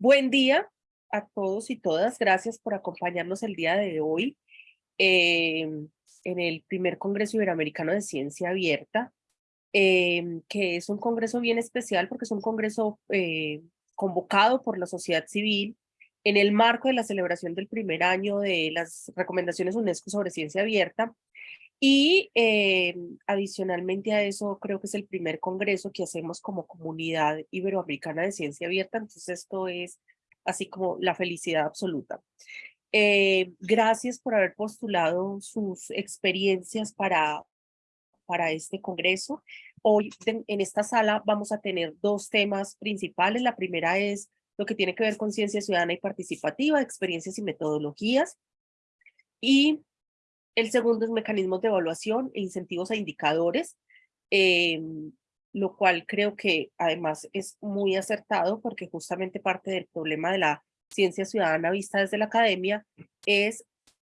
Buen día a todos y todas. Gracias por acompañarnos el día de hoy em, en el primer Congreso Iberoamericano de Ciencia Abierta, em, que es un congreso bien especial porque es un congreso eh, convocado por la sociedad civil en el marco de la celebración del primer año de las recomendaciones UNESCO sobre ciencia abierta y eh, adicionalmente a eso, creo que es el primer congreso que hacemos como comunidad iberoamericana de ciencia abierta, entonces esto es así como la felicidad absoluta. Eh, gracias por haber postulado sus experiencias para, para este congreso. Hoy en esta sala vamos a tener dos temas principales. La primera es lo que tiene que ver con ciencia ciudadana y participativa, experiencias y metodologías. Y el segundo es mecanismos de evaluación e incentivos a indicadores, em, lo cual creo que además es muy acertado porque justamente parte del problema de la ciencia ciudadana vista desde la academia es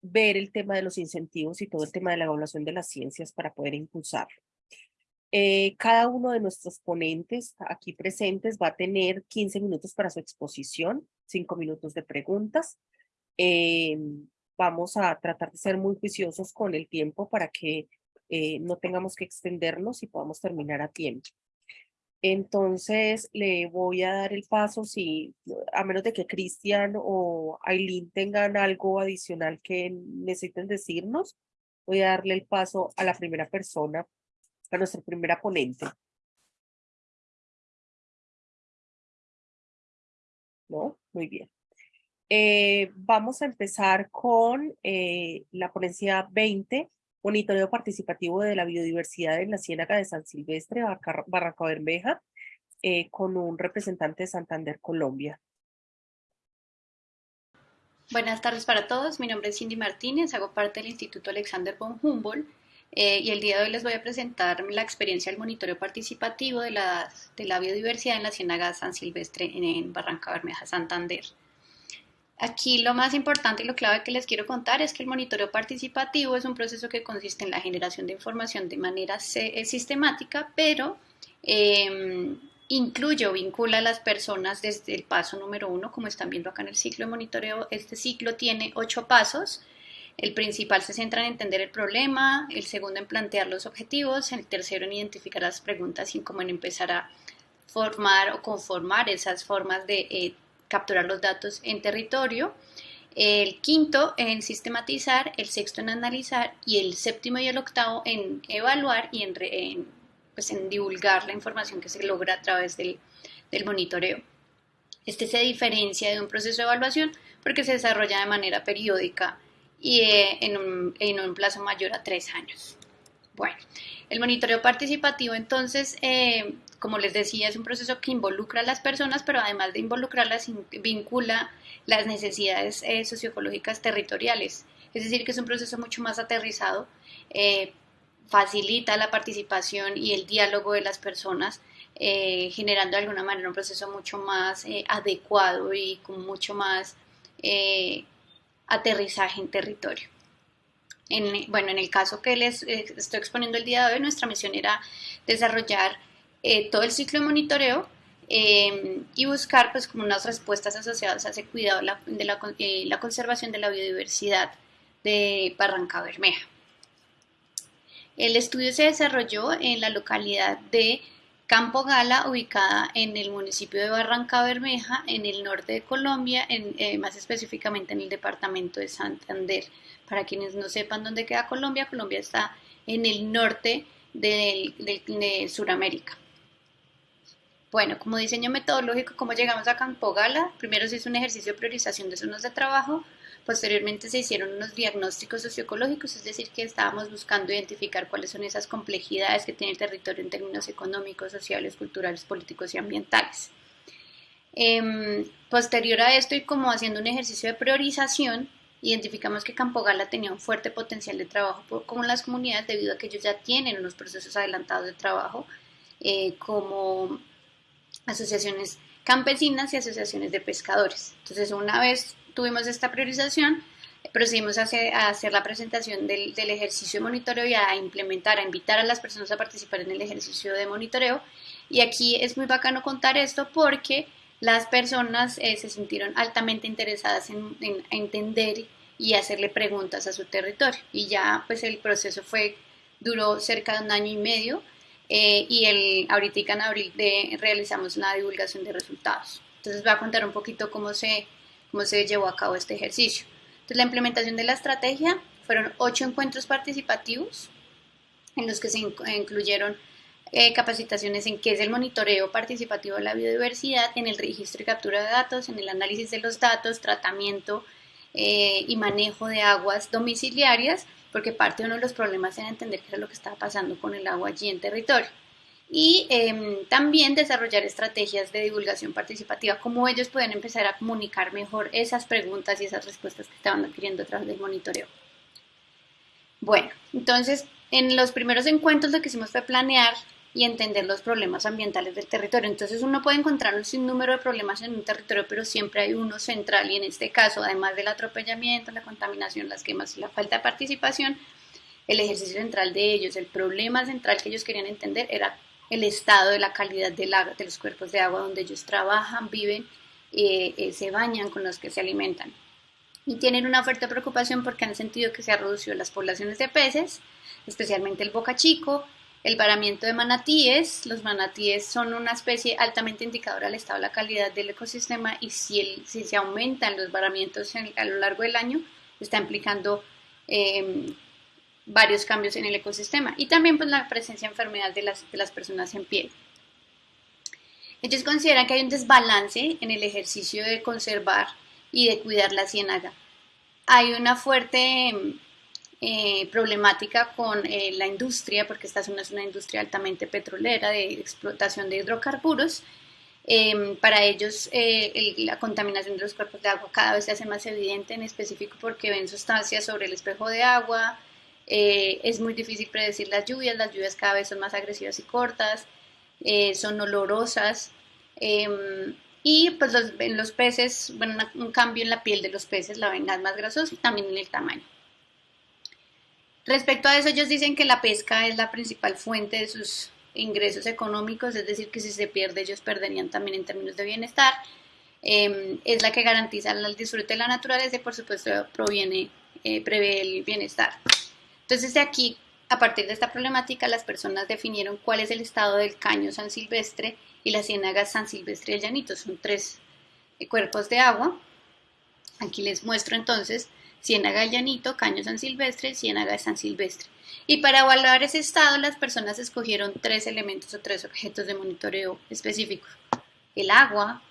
ver el tema de los incentivos y todo el tema de la evaluación de las ciencias para poder impulsarlo. Eh, cada uno de nuestros ponentes aquí presentes va a tener 15 minutos para su exposición, 5 minutos de preguntas. Em, vamos a tratar de ser muy juiciosos con el tiempo para que eh, no tengamos que extendernos y podamos terminar a tiempo. Entonces le voy a dar el paso si, a menos de que Cristian o Aileen tengan algo adicional que necesiten decirnos, voy a darle el paso a la primera persona, a nuestra primera ponente. ¿No? Muy bien. Eh, vamos a empezar con eh, la ponencia 20, monitoreo participativo de la biodiversidad en la Ciénaga de San Silvestre, Barranca Bermeja, eh, con un representante de Santander, Colombia. Buenas tardes para todos, mi nombre es Cindy Martínez, hago parte del Instituto Alexander von Humboldt y el día de hoy les voy a presentar la experiencia del monitoreo participativo de la, biodiversidad en la Ciénaga San Silvestre en, en Barranca Bermeja, Santander. Aquí lo más importante y lo clave que les quiero contar es que el monitoreo participativo es un proceso que consiste en la generación de información de manera eh, sistemática, pero em, incluye o vincula a las personas desde el paso número uno, como están viendo acá en el ciclo de monitoreo. Este ciclo tiene ocho pasos. El principal se centra en entender el problema, el segundo en plantear los objetivos, el tercero en identificar las preguntas y cómo en empezar a formar o conformar esas formas de eh, capturar los datos en territorio, el quinto en sistematizar, el sexto en analizar y el séptimo y el octavo en evaluar y en, pues en divulgar la información que se logra a través del, monitoreo. Este se diferencia de un proceso de evaluación porque se desarrolla de manera periódica y eh, en, un, en, un, plazo mayor a tres años. Bueno, el monitoreo participativo entonces eh, como les decía, es un proceso que involucra a las personas, pero además de involucrarlas, vincula las necesidades eh, socioecológicas territoriales. Es decir, que es un proceso mucho más aterrizado, eh, facilita la participación y el diálogo de las personas, eh, generando de alguna manera un proceso mucho más adecuado y con mucho más aterrizaje en territorio. En, bueno, en el caso que les estoy exponiendo el día de hoy, nuestra misión era desarrollar eh, todo el ciclo de monitoreo em, y buscar pues como unas respuestas asociadas a ese cuidado de la, eh, la, conservación de la biodiversidad de Barranca Bermeja. El estudio se desarrolló en la localidad de Campo Gala, ubicada en el municipio de Barranca Bermeja, en el norte de Colombia, en, eh, más específicamente en el departamento de Santander. Para quienes no sepan dónde queda Colombia, Colombia está en el norte de, de Sudamérica. Bueno, como diseño metodológico, ¿cómo llegamos a Campo Gala? Primero se hizo un ejercicio de priorización de zonas de trabajo, posteriormente se hicieron unos diagnósticos socioecológicos, es decir, que estábamos buscando identificar cuáles son esas complejidades que tiene el territorio en términos económicos, sociales, culturales, políticos y ambientales. Em, posterior a esto y como haciendo un ejercicio de priorización, identificamos que Campo Gala tenía un fuerte potencial de trabajo con las comunidades debido a que ellos ya tienen unos procesos adelantados de trabajo eh, como asociaciones campesinas y asociaciones de pescadores. Entonces, una vez tuvimos esta priorización, procedimos a hacer, la presentación del, ejercicio de monitoreo y a implementar, a invitar a las personas a participar en el ejercicio de monitoreo. Y aquí es muy bacano contar esto porque las personas eh, se sintieron altamente interesadas en, entender y hacerle preguntas a su territorio. Y ya pues el proceso fue, duró cerca de un año y medio eh, y el, ahorita en abril de, realizamos la divulgación de resultados. Entonces voy a contar un poquito cómo se, cómo se llevó a cabo este ejercicio. Entonces la implementación de la estrategia fueron ocho encuentros participativos en los que se incluyeron eh, capacitaciones en qué es el monitoreo participativo de la biodiversidad, en el registro y captura de datos, en el análisis de los datos, tratamiento eh, y manejo de aguas domiciliarias, porque parte de uno de los problemas era entender qué era lo que estaba pasando con el agua allí en territorio. Y em, también desarrollar estrategias de divulgación participativa, cómo ellos pueden empezar a comunicar mejor esas preguntas y esas respuestas que estaban adquiriendo a través del monitoreo. Bueno, entonces en los primeros encuentros lo que hicimos fue planear y entender los problemas ambientales del territorio. Entonces uno puede encontrar un sinnúmero de problemas en un territorio, pero siempre hay uno central y en este caso, además del atropellamiento, la contaminación, las quemas y la falta de participación, el ejercicio central de ellos, el problema central que ellos querían entender era el estado de la calidad del agua, de los cuerpos de agua donde ellos trabajan, viven, eh, eh, se bañan, con los que se alimentan. Y tienen una fuerte preocupación porque han sentido que se ha reducido las poblaciones de peces, especialmente el boca chico, el varamiento de manatíes. Los manatíes son una especie altamente indicadora del estado de la calidad del ecosistema y si, se aumentan los varamientos a lo largo del año, está implicando em, varios cambios en el ecosistema y también pues, la presencia de enfermedad de las, de las personas en piel. Ellos consideran que hay un desbalance en el ejercicio de conservar y de cuidar la ciénaga. Hay una fuerte em, eh, problemática con eh, la industria, porque esta zona es una industria altamente petrolera de explotación de hidrocarburos. Em, para ellos eh, la contaminación de los cuerpos de agua cada vez se hace más evidente, en específico porque ven sustancias sobre el espejo de agua. es muy difícil predecir las lluvias, las lluvias cada vez son más agresivas y cortas, son olorosas. Em, y pues los, los peces, bueno, un cambio en la piel de los peces la ven más grasosa y también en el tamaño. Respecto a eso, ellos dicen que la pesca es la principal fuente de sus ingresos económicos, es decir, que si se pierde, ellos perderían también en términos de bienestar. Em, es la que garantiza el disfrute de la naturaleza y, por supuesto, proviene, eh, prevé el bienestar. Entonces, de aquí, a partir de esta problemática, las personas definieron cuál es el estado del caño San Silvestre y la ciénaga San Silvestre y el Llanito. Son tres eh, cuerpos de agua. Aquí les muestro entonces Ciénaga de Llanito, Caño San Silvestre, Ciénaga de San Silvestre. Y para evaluar ese estado, las personas escogieron tres elementos o tres objetos de monitoreo específicos. El agua,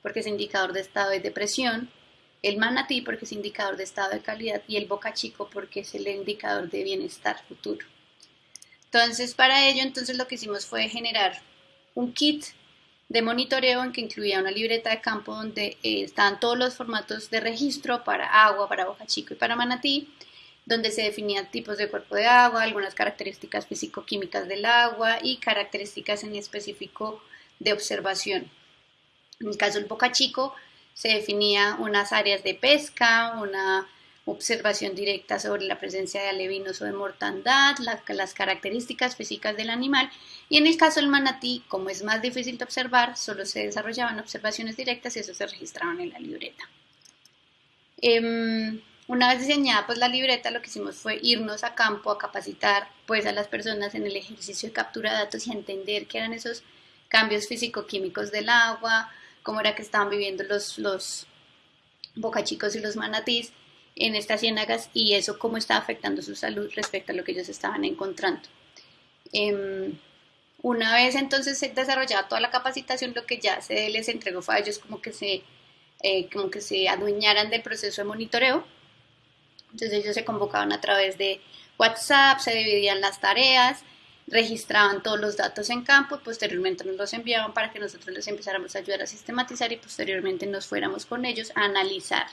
porque es indicador de estado de depresión, el manatí, porque es indicador de estado de calidad, y el boca chico, porque es el indicador de bienestar futuro. Entonces, para ello, entonces lo que hicimos fue generar un kit de monitoreo en que incluía una libreta de campo donde eh, estaban todos los formatos de registro para agua, para Boca Chico y para Manatí, donde se definían tipos de cuerpo de agua, algunas características físico-químicas del agua y características en específico de observación. En el caso del Boca Chico se definía unas áreas de pesca, una observación directa sobre la presencia de alevinos o de mortandad, las características físicas del animal y en el caso del manatí, como es más difícil de observar, solo se desarrollaban observaciones directas y eso se registraban en la libreta. Em, una vez diseñada pues la libreta, lo que hicimos fue irnos a campo a capacitar pues a las personas en el ejercicio de captura de datos y a entender qué eran esos cambios físico-químicos del agua, cómo era que estaban viviendo los, los bocachicos y los manatís en estas ciénagas y eso cómo está afectando su salud respecto a lo que ellos estaban encontrando. Em, una vez entonces se desarrollaba toda la capacitación, lo que ya se les entregó fue a ellos como que se, eh, como que se adueñaran del proceso de monitoreo. Entonces ellos se convocaban a través de WhatsApp, se dividían las tareas, registraban todos los datos en campo, posteriormente nos los enviaban para que nosotros les empezáramos a ayudar a sistematizar y posteriormente nos fuéramos con ellos a analizar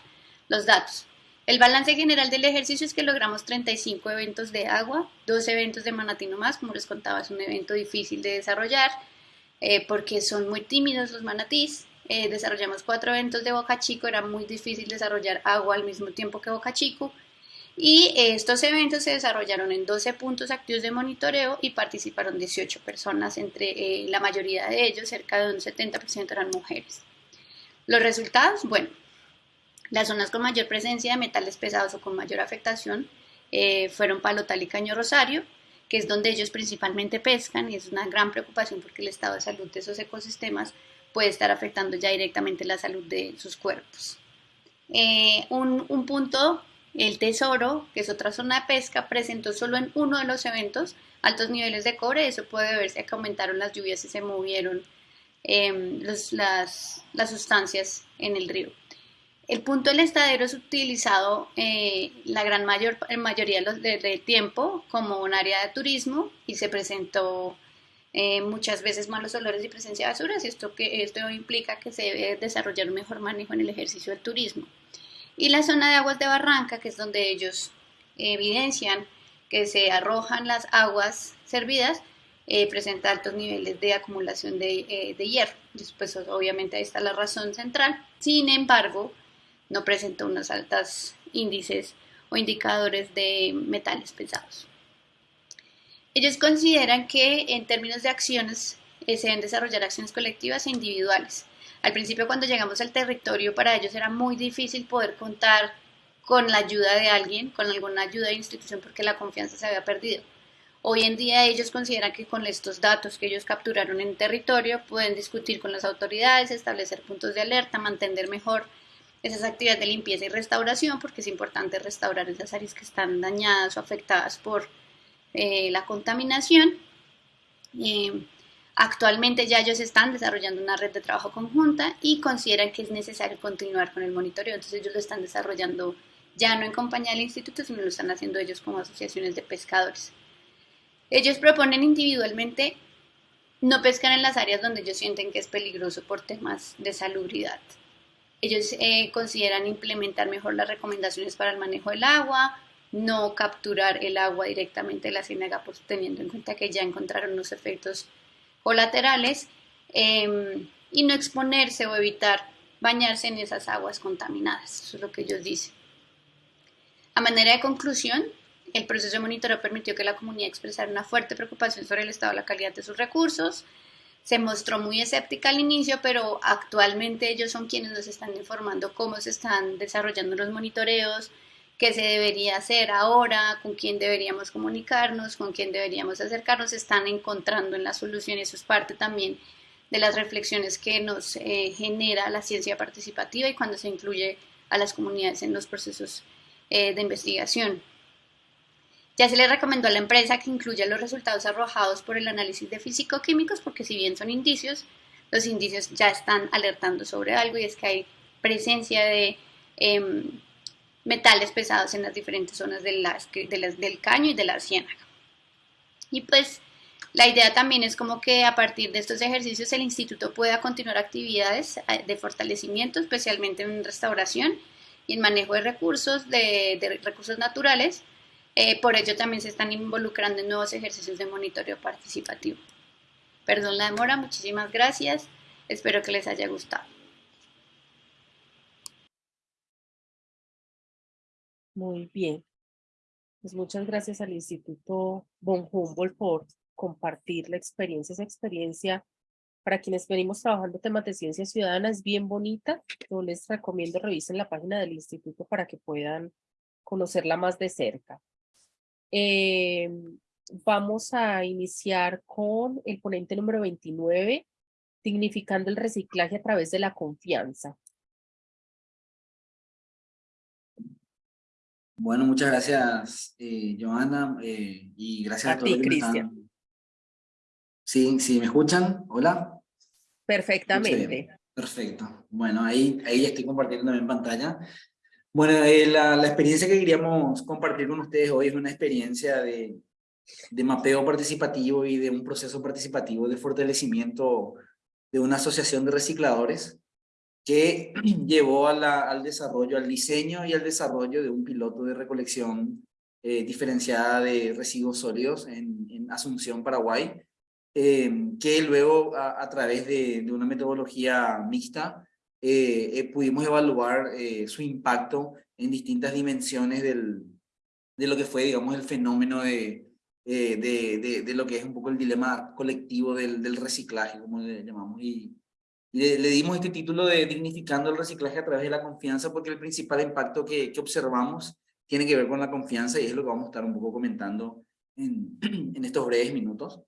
los datos. El balance general del ejercicio es que logramos 35 eventos de agua, dos eventos de manatino más, como les contaba, es un evento difícil de desarrollar eh, porque son muy tímidos los manatís. Eh, desarrollamos cuatro eventos de Boca Chico, era muy difícil desarrollar agua al mismo tiempo que Boca Chico. Y estos eventos se desarrollaron en 12 puntos activos de monitoreo y participaron 18 personas, entre eh, la mayoría de ellos, cerca de un 70% eran mujeres. Los resultados, bueno, las zonas con mayor presencia de metales pesados o con mayor afectación eh, fueron Palotal y Caño Rosario, que es donde ellos principalmente pescan y es una gran preocupación porque el estado de salud de esos ecosistemas puede estar afectando ya directamente la salud de sus cuerpos. Eh, un, un, punto, el Tesoro, que es otra zona de pesca, presentó solo en uno de los eventos altos niveles de cobre. Eso puede verse que aumentaron las lluvias y se movieron em, las sustancias en el río. El punto del estadero es utilizado eh, la gran mayor, mayoría del de, tiempo como un área de turismo y se presentó eh, muchas veces malos olores y presencia de basuras esto, que, esto implica que se debe desarrollar un mejor manejo en el ejercicio del turismo. Y la zona de aguas de Barranca, que es donde ellos evidencian que se arrojan las aguas servidas, eh, presenta altos niveles de acumulación de, de hierro. Después, obviamente, ahí está la razón central. Sin embargo, no presenta unos altos índices o indicadores de metales pesados. Ellos consideran que en términos de acciones eh, se deben desarrollar acciones colectivas e individuales. Al principio cuando llegamos al territorio para ellos era muy difícil poder contar con la ayuda de alguien, con alguna ayuda de institución porque la confianza se había perdido. Hoy en día ellos consideran que con estos datos que ellos capturaron en territorio pueden discutir con las autoridades, establecer puntos de alerta, mantener mejor esas actividades de limpieza y restauración, porque es importante restaurar esas áreas que están dañadas o afectadas por eh, la contaminación. Eh, actualmente ya ellos están desarrollando una red de trabajo conjunta y consideran que es necesario continuar con el monitoreo, entonces ellos lo están desarrollando ya no en compañía del instituto, sino lo están haciendo ellos como asociaciones de pescadores. Ellos proponen individualmente no pescar en las áreas donde ellos sienten que es peligroso por temas de salubridad. Ellos eh, consideran implementar mejor las recomendaciones para el manejo del agua, no capturar el agua directamente de la ciénaga, pues, teniendo en cuenta que ya encontraron los efectos colaterales, em, y no exponerse o evitar bañarse en esas aguas contaminadas. Eso es lo que ellos dicen. A manera de conclusión, el proceso de monitoreo permitió que la comunidad expresara una fuerte preocupación sobre el estado de la calidad de sus recursos, se mostró muy escéptica al inicio, pero actualmente ellos son quienes nos están informando cómo se están desarrollando los monitoreos, qué se debería hacer ahora, con quién deberíamos comunicarnos, con quién deberíamos acercarnos, están encontrando en la solución, eso es parte también de las reflexiones que nos eh, genera la ciencia participativa y cuando se incluye a las comunidades en los procesos eh, de investigación. Ya se le recomendó a la empresa que incluya los resultados arrojados por el análisis de físico-químicos porque si bien son indicios, los indicios ya están alertando sobre algo y es que hay presencia de em, metales pesados en las diferentes zonas del caño y de la ciénaga. Y pues la idea también es como que a partir de estos ejercicios el instituto pueda continuar actividades eh, de fortalecimiento, especialmente en restauración y en manejo de recursos, de recursos naturales, eh, por ello también se están involucrando en nuevos ejercicios de monitoreo participativo. Perdón la demora, muchísimas gracias. Espero que les haya gustado. Muy bien. Pues muchas gracias al Instituto Von Humboldt por compartir la experiencia. Esa experiencia para quienes venimos trabajando temas de ciencia ciudadana es bien bonita. Yo les recomiendo revisen la página del instituto para que puedan conocerla más de cerca. Eh, vamos a iniciar con el ponente número 29, dignificando el reciclaje a través de la confianza. Bueno, muchas gracias, eh, Joana, eh, y gracias a, todos. ti, Cristian. Sí, sí, ¿me escuchan? Hola. Perfectamente. Perfecto. Bueno, ahí, ahí estoy compartiendo también pantalla. Bueno, eh, la, experiencia que queríamos compartir con ustedes hoy es una experiencia de, de mapeo participativo y de un proceso participativo de fortalecimiento de una asociación de recicladores que llevó al desarrollo, al diseño y al desarrollo de un piloto de recolección eh, diferenciada de residuos sólidos en, Asunción, Paraguay, eh, que luego a, través de, una metodología mixta eh, eh, pudimos evaluar eh, su impacto en distintas dimensiones del, de lo que fue, digamos, el fenómeno de, de, de, de, lo que es un poco el dilema colectivo del, del reciclaje, como le llamamos. Y, Le, le, dimos este título de Dignificando el reciclaje a través de la confianza porque el principal impacto que, que observamos tiene que ver con la confianza y es lo que vamos a estar un poco comentando en, en estos breves minutos.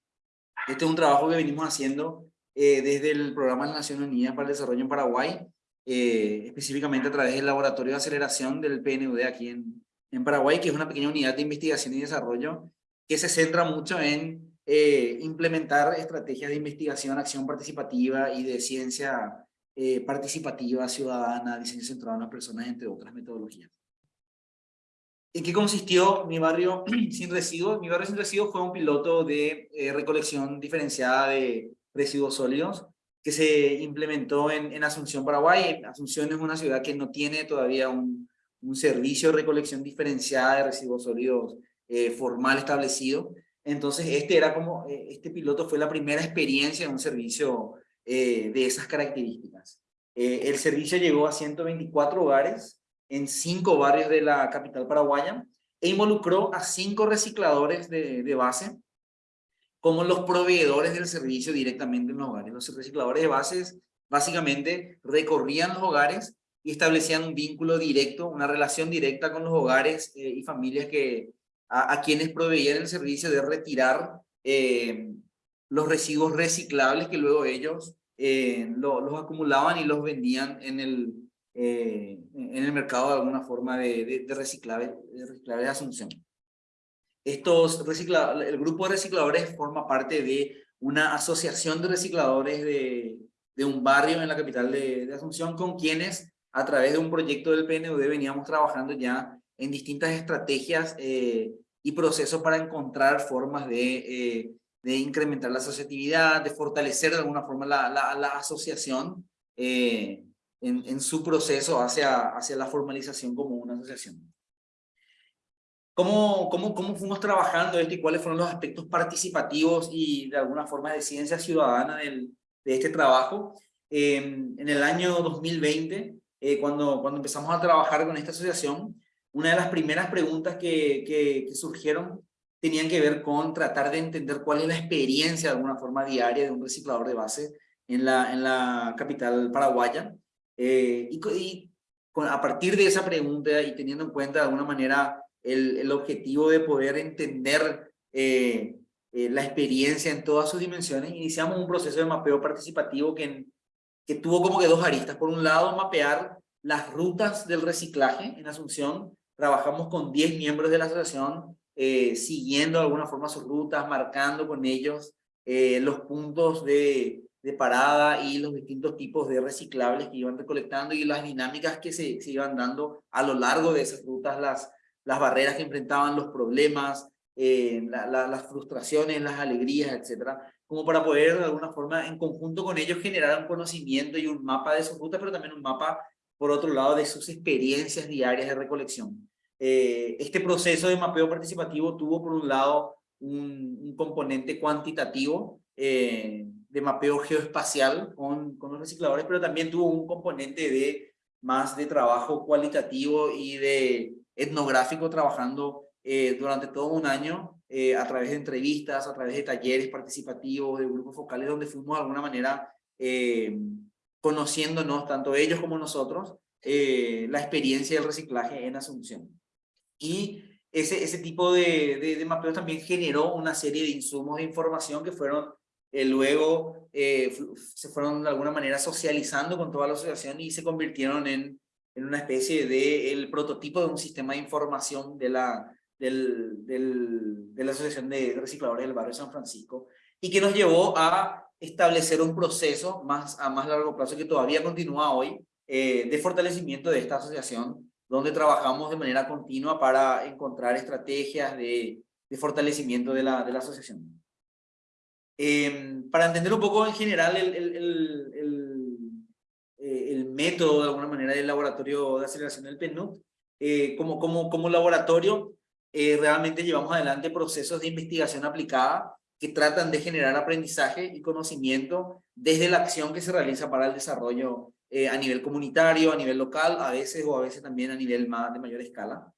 Este es un trabajo que venimos haciendo eh, desde el Programa de Naciones Unidas para el Desarrollo en Paraguay, eh, específicamente a través del Laboratorio de Aceleración del PNUD aquí en, Paraguay, que es una pequeña unidad de investigación y desarrollo que se centra mucho en eh, implementar estrategias de investigación, acción participativa y de ciencia participativa, ciudadana, diseño centrado en las personas, entre otras metodologías. ¿En qué consistió mi barrio sin residuos? Mi barrio sin residuos fue un piloto de eh, recolección diferenciada de residuos sólidos que se implementó en, en, Asunción, Paraguay. Asunción es una ciudad que no tiene todavía un, un servicio de recolección diferenciada de residuos sólidos formal establecido. Entonces, este era como, eh, este piloto fue la primera experiencia en un servicio eh, de esas características. Eh, el servicio llegó a 124 hogares en cinco barrios de la capital paraguaya e involucró a cinco recicladores de, de base como los proveedores del servicio directamente en los hogares. Los recicladores de bases básicamente recorrían los hogares y establecían un vínculo directo, una relación directa con los hogares y familias que, a, quienes proveían el servicio de retirar eh, los residuos reciclables que luego ellos eh, los acumulaban y los vendían en el, eh, en el mercado de alguna forma de, de, de reciclaje, de de Asunción. Estos recicla, el grupo de recicladores forma parte de una asociación de recicladores de, de un barrio en la capital de, de, Asunción con quienes a través de un proyecto del PNUD veníamos trabajando ya en distintas estrategias eh, y procesos para encontrar formas de, eh, de, incrementar la asociatividad, de fortalecer de alguna forma la, la, la asociación eh, en, en, su proceso hacia, hacia la formalización como una asociación. ¿Cómo, cómo, ¿Cómo fuimos trabajando esto y cuáles fueron los aspectos participativos y de alguna forma de ciencia ciudadana del, de este trabajo? Eh, en el año 2020, eh, cuando, cuando empezamos a trabajar con esta asociación, una de las primeras preguntas que, que, surgieron tenían que ver con tratar de entender cuál es la experiencia de alguna forma diaria de un reciclador de base en la, en la capital paraguaya. Eh, y, y con, a partir de esa pregunta y teniendo en cuenta de alguna manera el, el objetivo de poder entender eh, eh, la experiencia en todas sus dimensiones, iniciamos un proceso de mapeo participativo que, que tuvo como que dos aristas. Por un lado, mapear las rutas del reciclaje en Asunción trabajamos con 10 miembros de la asociación, eh, siguiendo de alguna forma sus rutas, marcando con ellos eh, los puntos de, de, parada y los distintos tipos de reciclables que iban recolectando y las dinámicas que se, se iban dando a lo largo de esas rutas, las, las barreras que enfrentaban, los problemas, eh, la, la, las frustraciones, las alegrías, etcétera, como para poder de alguna forma en conjunto con ellos generar un conocimiento y un mapa de sus rutas, pero también un mapa, por otro lado, de sus experiencias diarias de recolección. Eh, este proceso de mapeo participativo tuvo por un lado un, un componente cuantitativo eh, de mapeo geoespacial con, con los recicladores, pero también tuvo un componente de más de trabajo cualitativo y de etnográfico trabajando eh, durante todo un año eh, a través de entrevistas, a través de talleres participativos, de grupos focales, donde fuimos de alguna manera eh, conociéndonos, tanto ellos como nosotros, eh, la experiencia del reciclaje en Asunción. Y ese, ese tipo de, de, de mapeos también generó una serie de insumos de información que fueron eh, luego eh, se fueron de alguna manera socializando con toda la asociación y se convirtieron en, en una especie de el prototipo de un sistema de información de la, del, de la Asociación de Recicladores del Barrio San Francisco y que nos llevó a establecer un proceso más a más largo plazo que todavía continúa hoy eh, de fortalecimiento de esta asociación donde trabajamos de manera continua para encontrar estrategias de, de fortalecimiento de la, de la asociación. Eh, para entender un poco en general eh, el método, de alguna manera, del laboratorio de aceleración del PNUD, eh, como, como, como laboratorio, eh, realmente llevamos adelante procesos de investigación aplicada que tratan de generar aprendizaje y conocimiento desde la acción que se realiza para el desarrollo a nivel comunitario, a nivel local, a veces o a veces también a nivel más, de mayor escala.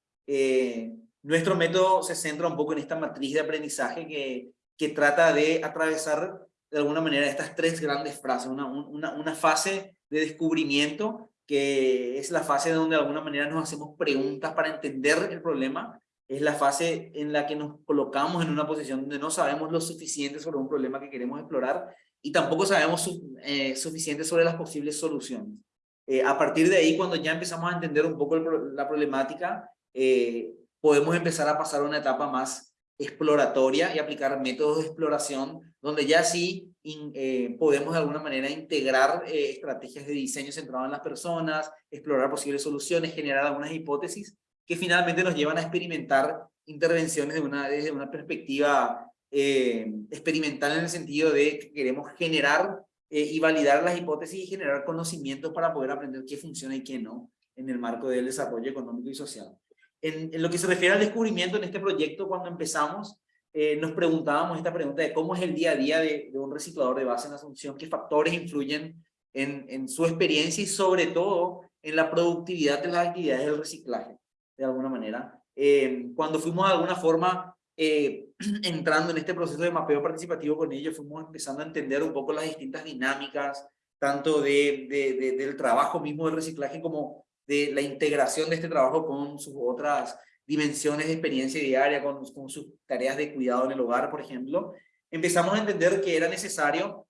Nuestro método se centra un poco en esta matriz de aprendizaje que, que trata de atravesar de alguna manera estas tres grandes frases, una, una, una fase de descubrimiento que es la fase donde de alguna manera nos hacemos preguntas para entender el problema, es la fase en la que nos colocamos en una posición donde no sabemos lo suficiente sobre un problema que queremos explorar y tampoco sabemos eh, suficiente sobre las posibles soluciones. Eh, a partir de ahí, cuando ya empezamos a entender un poco la problemática, eh, podemos empezar a pasar a una etapa más exploratoria y aplicar métodos de exploración, donde ya sí podemos de alguna manera integrar estrategias de diseño centrado en las personas, explorar posibles soluciones, generar algunas hipótesis que finalmente nos llevan a experimentar intervenciones de una, desde una perspectiva eh, experimental en el sentido de que queremos generar eh, y validar las hipótesis y generar conocimientos para poder aprender qué funciona y qué no en el marco del desarrollo económico y social. En, lo que se refiere al descubrimiento en este proyecto, cuando empezamos, eh, nos preguntábamos esta pregunta de cómo es el día a día de, un reciclador de base en Asunción, qué factores influyen en, su experiencia y sobre todo en la productividad de las actividades del reciclaje, de alguna manera. cuando fuimos de alguna forma eh, entrando en este proceso de mapeo participativo con ellos, fuimos empezando a entender un poco las distintas dinámicas, tanto de, de, del trabajo mismo del reciclaje como de la integración de este trabajo con sus otras dimensiones de experiencia diaria, con, con sus tareas de cuidado en el hogar, por ejemplo. Empezamos a entender que era necesario,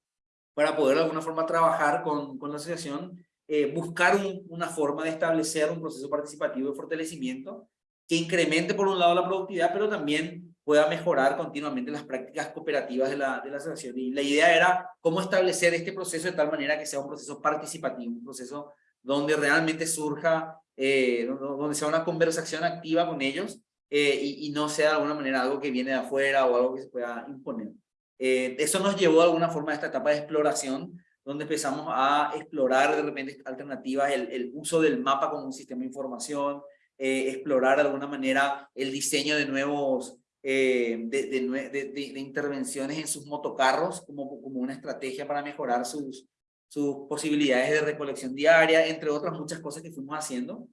para poder de alguna forma trabajar con, con la asociación, eh, buscar una forma de establecer un proceso participativo de fortalecimiento que incremente por un lado la productividad, pero también pueda mejorar continuamente las prácticas cooperativas de la, de la asociación. Y la idea era cómo establecer este proceso de tal manera que sea un proceso participativo, un proceso donde realmente surja, eh, donde sea una conversación activa con ellos eh, y, no sea de alguna manera algo que viene de afuera o algo que se pueda imponer. Eh, eso nos llevó de alguna forma a esta etapa de exploración, donde empezamos a explorar de repente alternativas, el, uso del mapa como un sistema de información, explorar de alguna manera el diseño de nuevos eh, de, de, de, intervenciones en sus motocarros como, como una estrategia para mejorar sus, sus posibilidades de recolección diaria, entre otras muchas cosas que fuimos haciendo.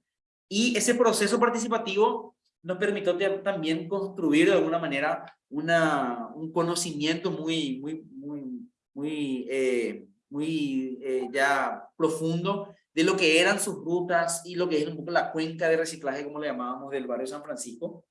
Y ese proceso participativo nos permitió también construir de alguna manera una, un conocimiento muy, muy, muy, muy, eh, muy eh, ya profundo de lo que eran sus rutas y lo que es un poco la cuenca de reciclaje, como le llamábamos, del barrio San Francisco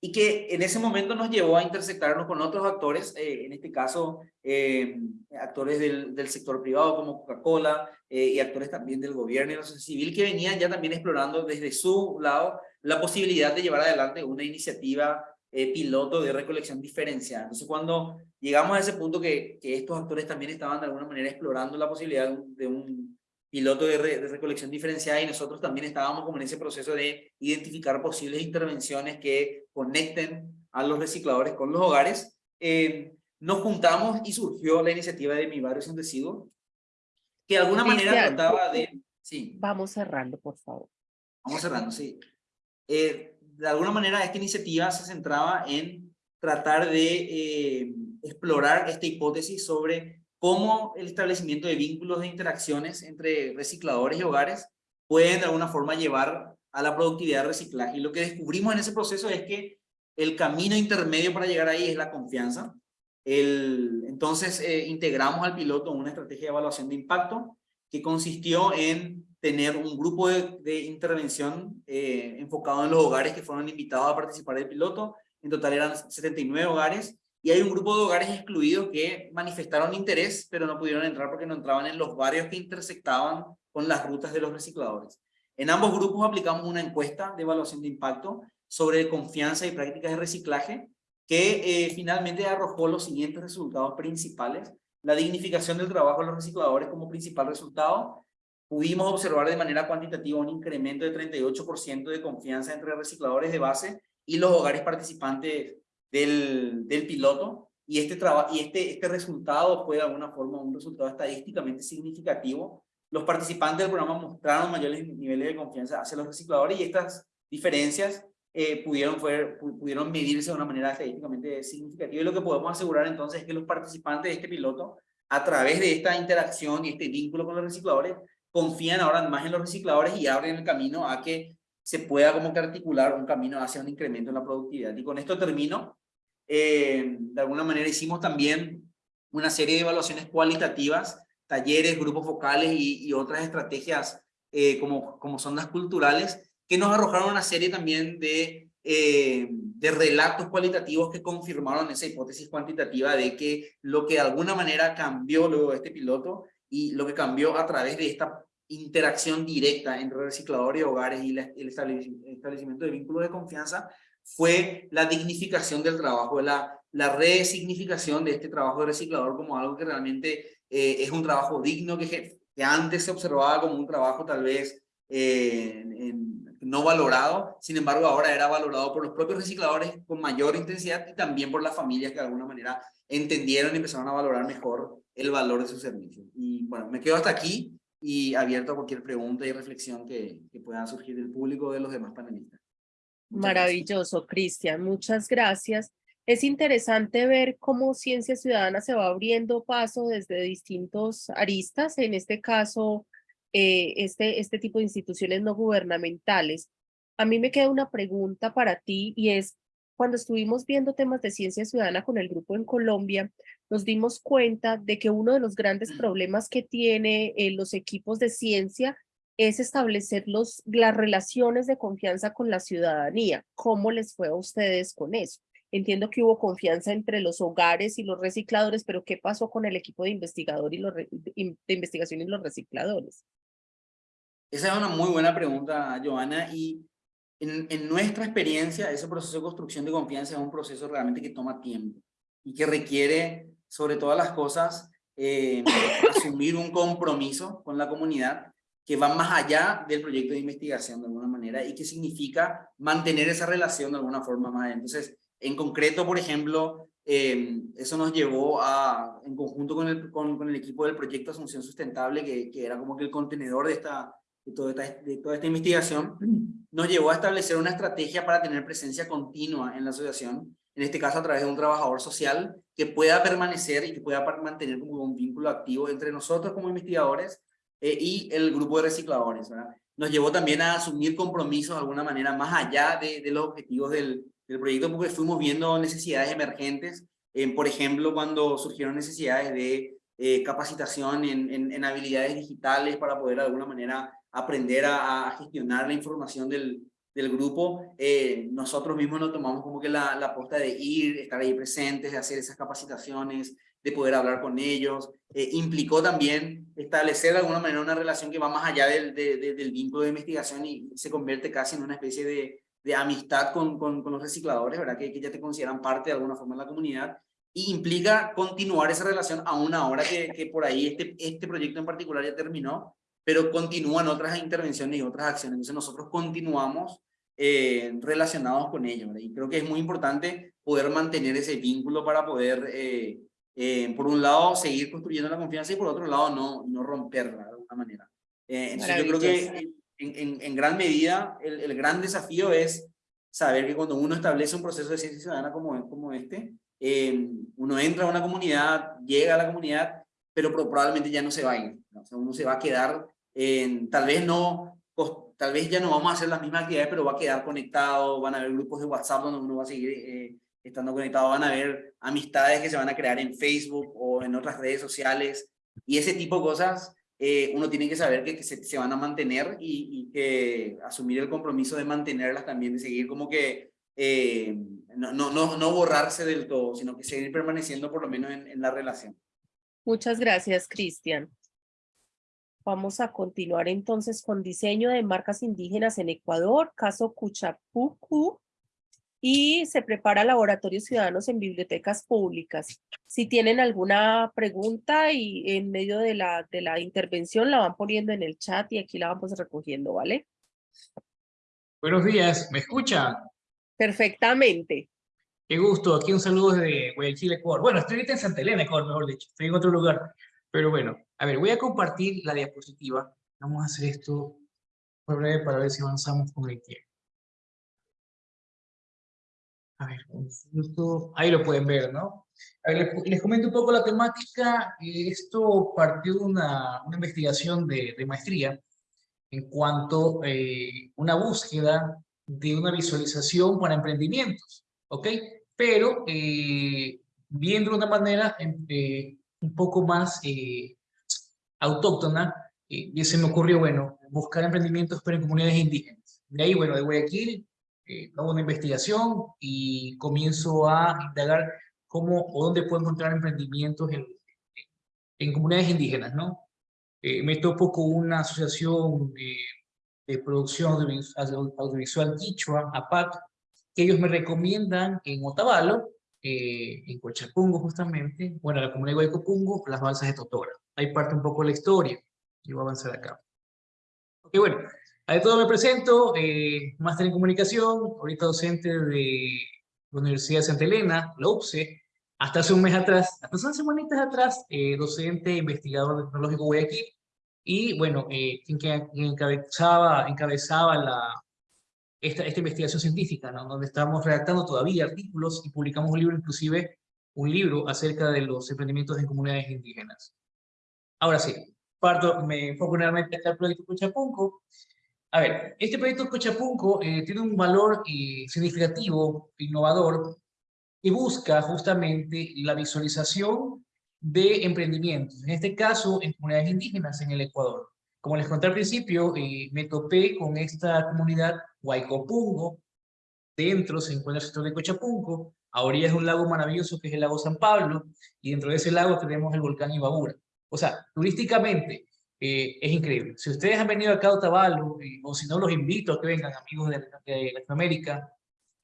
y que en ese momento nos llevó a intersectarnos con otros actores, eh, en este caso eh, actores del, sector privado como Coca-Cola eh, y actores también del gobierno y la sociedad civil que venían ya también explorando desde su lado la posibilidad de llevar adelante una iniciativa piloto de recolección diferenciada. Entonces cuando llegamos a ese punto que estos actores también estaban de alguna manera explorando la posibilidad de un piloto de, recolección diferenciada y nosotros también estábamos como en ese proceso de identificar posibles intervenciones que conecten a los recicladores con los hogares. Eh, nos juntamos y surgió la iniciativa de Mi Barrio Sin Residuos, que de alguna manera trataba de... Sí. Vamos cerrando, por favor. Vamos cerrando, sí. Eh, de alguna manera esta iniciativa se centraba en tratar de eh, explorar esta hipótesis sobre cómo el establecimiento de vínculos de interacciones entre recicladores y hogares pueden de alguna forma llevar a la productividad de reciclaje. Y lo que descubrimos en ese proceso es que el camino intermedio para llegar ahí es la confianza. Entonces eh, integramos al piloto una estrategia de evaluación de impacto que consistió en tener un grupo de, de intervención eh, enfocado en los hogares que fueron invitados a participar del piloto. En total eran 79 hogares y hay un grupo de hogares excluidos que manifestaron interés, pero no pudieron entrar porque no entraban en los barrios que intersectaban con las rutas de los recicladores. En ambos grupos aplicamos una encuesta de evaluación de impacto sobre confianza y prácticas de reciclaje, que eh, finalmente arrojó los siguientes resultados principales. La dignificación del trabajo de los recicladores como principal resultado. Pudimos observar de manera cuantitativa un incremento de 38% de confianza entre recicladores de base y los hogares participantes del, del piloto y, este, y este, este resultado fue de alguna forma un resultado estadísticamente significativo. Los participantes del programa mostraron mayores niveles de confianza hacia los recicladores y estas diferencias eh, pudieron, fue, pudieron medirse de una manera estadísticamente significativa. Y lo que podemos asegurar entonces es que los participantes de este piloto, a través de esta interacción y este vínculo con los recicladores, confían ahora más en los recicladores y abren el camino a que se pueda como que articular un camino hacia un incremento en la productividad. Y con esto termino. Eh, de alguna manera hicimos también una serie de evaluaciones cualitativas, talleres, grupos focales y, otras estrategias eh, como, como sondas culturales, que nos arrojaron una serie también de, eh, de relatos cualitativos que confirmaron esa hipótesis cuantitativa de que lo que de alguna manera cambió luego de este piloto y lo que cambió a través de esta interacción directa entre recicladores y hogares y el establecimiento de vínculos de confianza fue la dignificación del trabajo, la, la resignificación de este trabajo de reciclador como algo que realmente eh, es un trabajo digno que, antes se observaba como un trabajo tal vez eh, no valorado, sin embargo ahora era valorado por los propios recicladores con mayor intensidad y también por las familias que de alguna manera entendieron y empezaron a valorar mejor el valor de su servicio. Y bueno, me quedo hasta aquí y abierto a cualquier pregunta y reflexión que, que pueda surgir del público o de los demás panelistas. Maravilloso, Cristian. Muchas gracias. Es interesante ver cómo Ciencia Ciudadana se va abriendo paso desde distintos aristas, en este caso, eh, este, este tipo de instituciones no gubernamentales. A mí me queda una pregunta para ti y es, cuando estuvimos viendo temas de ciencia ciudadana con el grupo en Colombia, nos dimos cuenta de que uno de los grandes problemas que tiene eh, los equipos de ciencia es establecer los, las relaciones de confianza con la ciudadanía. ¿Cómo les fue a ustedes con eso? Entiendo que hubo confianza entre los hogares y los recicladores, pero ¿qué pasó con el equipo de, investigador y los de investigación y los recicladores? Esa es una muy buena pregunta, Joana, y en, en, nuestra experiencia, ese proceso de construcción de confianza es un proceso realmente que toma tiempo y que requiere, sobre todas las cosas, eh, asumir un compromiso con la comunidad que va más allá del proyecto de investigación de alguna manera y que significa mantener esa relación de alguna forma más. Entonces, en concreto, por ejemplo, eh, eso nos llevó a, en conjunto con el, con, con el equipo del proyecto Asunción Sustentable, que, que, era como que el contenedor de, esta, de, toda esta, de toda esta investigación, nos llevó a establecer una estrategia para tener presencia continua en la asociación, en este caso a través de un trabajador social que pueda permanecer y que pueda mantener como un vínculo activo entre nosotros como investigadores eh, y el grupo de recicladores. ¿verdad? Nos llevó también a asumir compromisos de alguna manera más allá de, de los objetivos del, del, proyecto porque fuimos viendo necesidades emergentes, eh, por ejemplo, cuando surgieron necesidades de eh, capacitación en, en, en, habilidades digitales para poder de alguna manera aprender a, a gestionar la información del, del grupo, eh, nosotros mismos nos tomamos como que la, la posta de ir, estar ahí presentes, de hacer esas capacitaciones, de poder hablar con ellos. Eh, implicó también establecer de alguna manera una relación que va más allá del, de, de, del vínculo de investigación y se convierte casi en una especie de, de amistad con, con, con, los recicladores, ¿verdad? Que, que, ya te consideran parte de alguna forma de la comunidad. Y implica continuar esa relación aún ahora que, que por ahí este, este proyecto en particular ya terminó, pero continúan otras intervenciones y otras acciones. Entonces nosotros continuamos eh, relacionados con ellos. ¿verdad? Y creo que es muy importante poder mantener ese vínculo para poder eh, eh, por un lado, seguir construyendo la confianza y por otro lado, no, no romperla de alguna manera. Eh, entonces yo creo que en, en, en gran medida el, el, gran desafío es saber que cuando uno establece un proceso de ciencia ciudadana como, como este, eh, uno entra a una comunidad, llega a la comunidad, pero probablemente ya no se va a ir. ¿no? O sea, uno se va a quedar, tal vez no, tal vez ya no vamos a hacer las mismas actividades, pero va a quedar conectado, van a haber grupos de WhatsApp donde uno va a seguir eh, estando conectados van a ver amistades que se van a crear en Facebook o en otras redes sociales y ese tipo de cosas eh, uno tiene que saber que, que se, se, van a mantener y, y, que asumir el compromiso de mantenerlas también, de seguir como que eh, no, no, no, no, borrarse del todo, sino que seguir permaneciendo por lo menos en, en la relación. Muchas gracias, Cristian. Vamos a continuar entonces con diseño de marcas indígenas en Ecuador, caso Cuchapucu y se prepara laboratorios ciudadanos en bibliotecas públicas. Si tienen alguna pregunta y en medio de la, de la intervención la van poniendo en el chat y aquí la vamos recogiendo, ¿vale? Buenos días, ¿me escuchan? Perfectamente. Qué gusto, aquí un saludo desde Guayaquil, Ecuador. Bueno, estoy ahorita en Santa Elena, Ecuador, mejor dicho, estoy en otro lugar. Pero bueno, a ver, voy a compartir la diapositiva. Vamos a hacer esto por breve para ver si avanzamos con el tiempo. A ver, ahí lo pueden ver, ¿no? A ver, les, les, comento un poco la temática. Esto partió de una, una investigación de, de, maestría en cuanto a eh, una búsqueda de una visualización para emprendimientos, ¿ok? Pero eh, viendo de una manera eh, un poco más eh, autóctona, y se me ocurrió, bueno, buscar emprendimientos pero en comunidades indígenas. De ahí, bueno, de Guayaquil, hago una investigación y comienzo a indagar cómo o dónde puedo encontrar emprendimientos en, en comunidades indígenas, ¿no? me topo con una asociación de producción audiovisual Quichua, APAC, que ellos me recomiendan en Otavalo, eh, en Cochapungo justamente, bueno, la comunidad de Guaycopungo, las balsas de Totora. Ahí parte un poco la historia, y voy a avanzar acá. Ok, bueno, a todo me presento, eh, máster en comunicación, ahorita docente de la Universidad de Santa Elena, la UPSE, hasta hace un mes atrás, hasta hace unas semanitas atrás, eh, docente, investigador tecnológico Guayaquil, y bueno, eh, quien, encabezaba, encabezaba la, esta, esta investigación científica, ¿no? donde estamos redactando todavía artículos y publicamos un libro, inclusive un libro acerca de los emprendimientos en comunidades indígenas. Ahora sí, parto, me enfoco nuevamente en el proyecto Cochapunco. A ver, este proyecto Cochapunco eh, tiene un valor eh, significativo, innovador, y busca justamente la visualización de emprendimientos, en este caso en comunidades indígenas en el Ecuador. Como les conté al principio, eh, me topé con esta comunidad Huaycopungo, dentro se encuentra el sector de Cochapunco, a orillas de un lago maravilloso que es el lago San Pablo, y dentro de ese lago tenemos el volcán Ibabura. O sea, turísticamente eh, es increíble. Si ustedes han venido acá a Otavalo, eh, o si no los invito a que vengan amigos de, de Latinoamérica,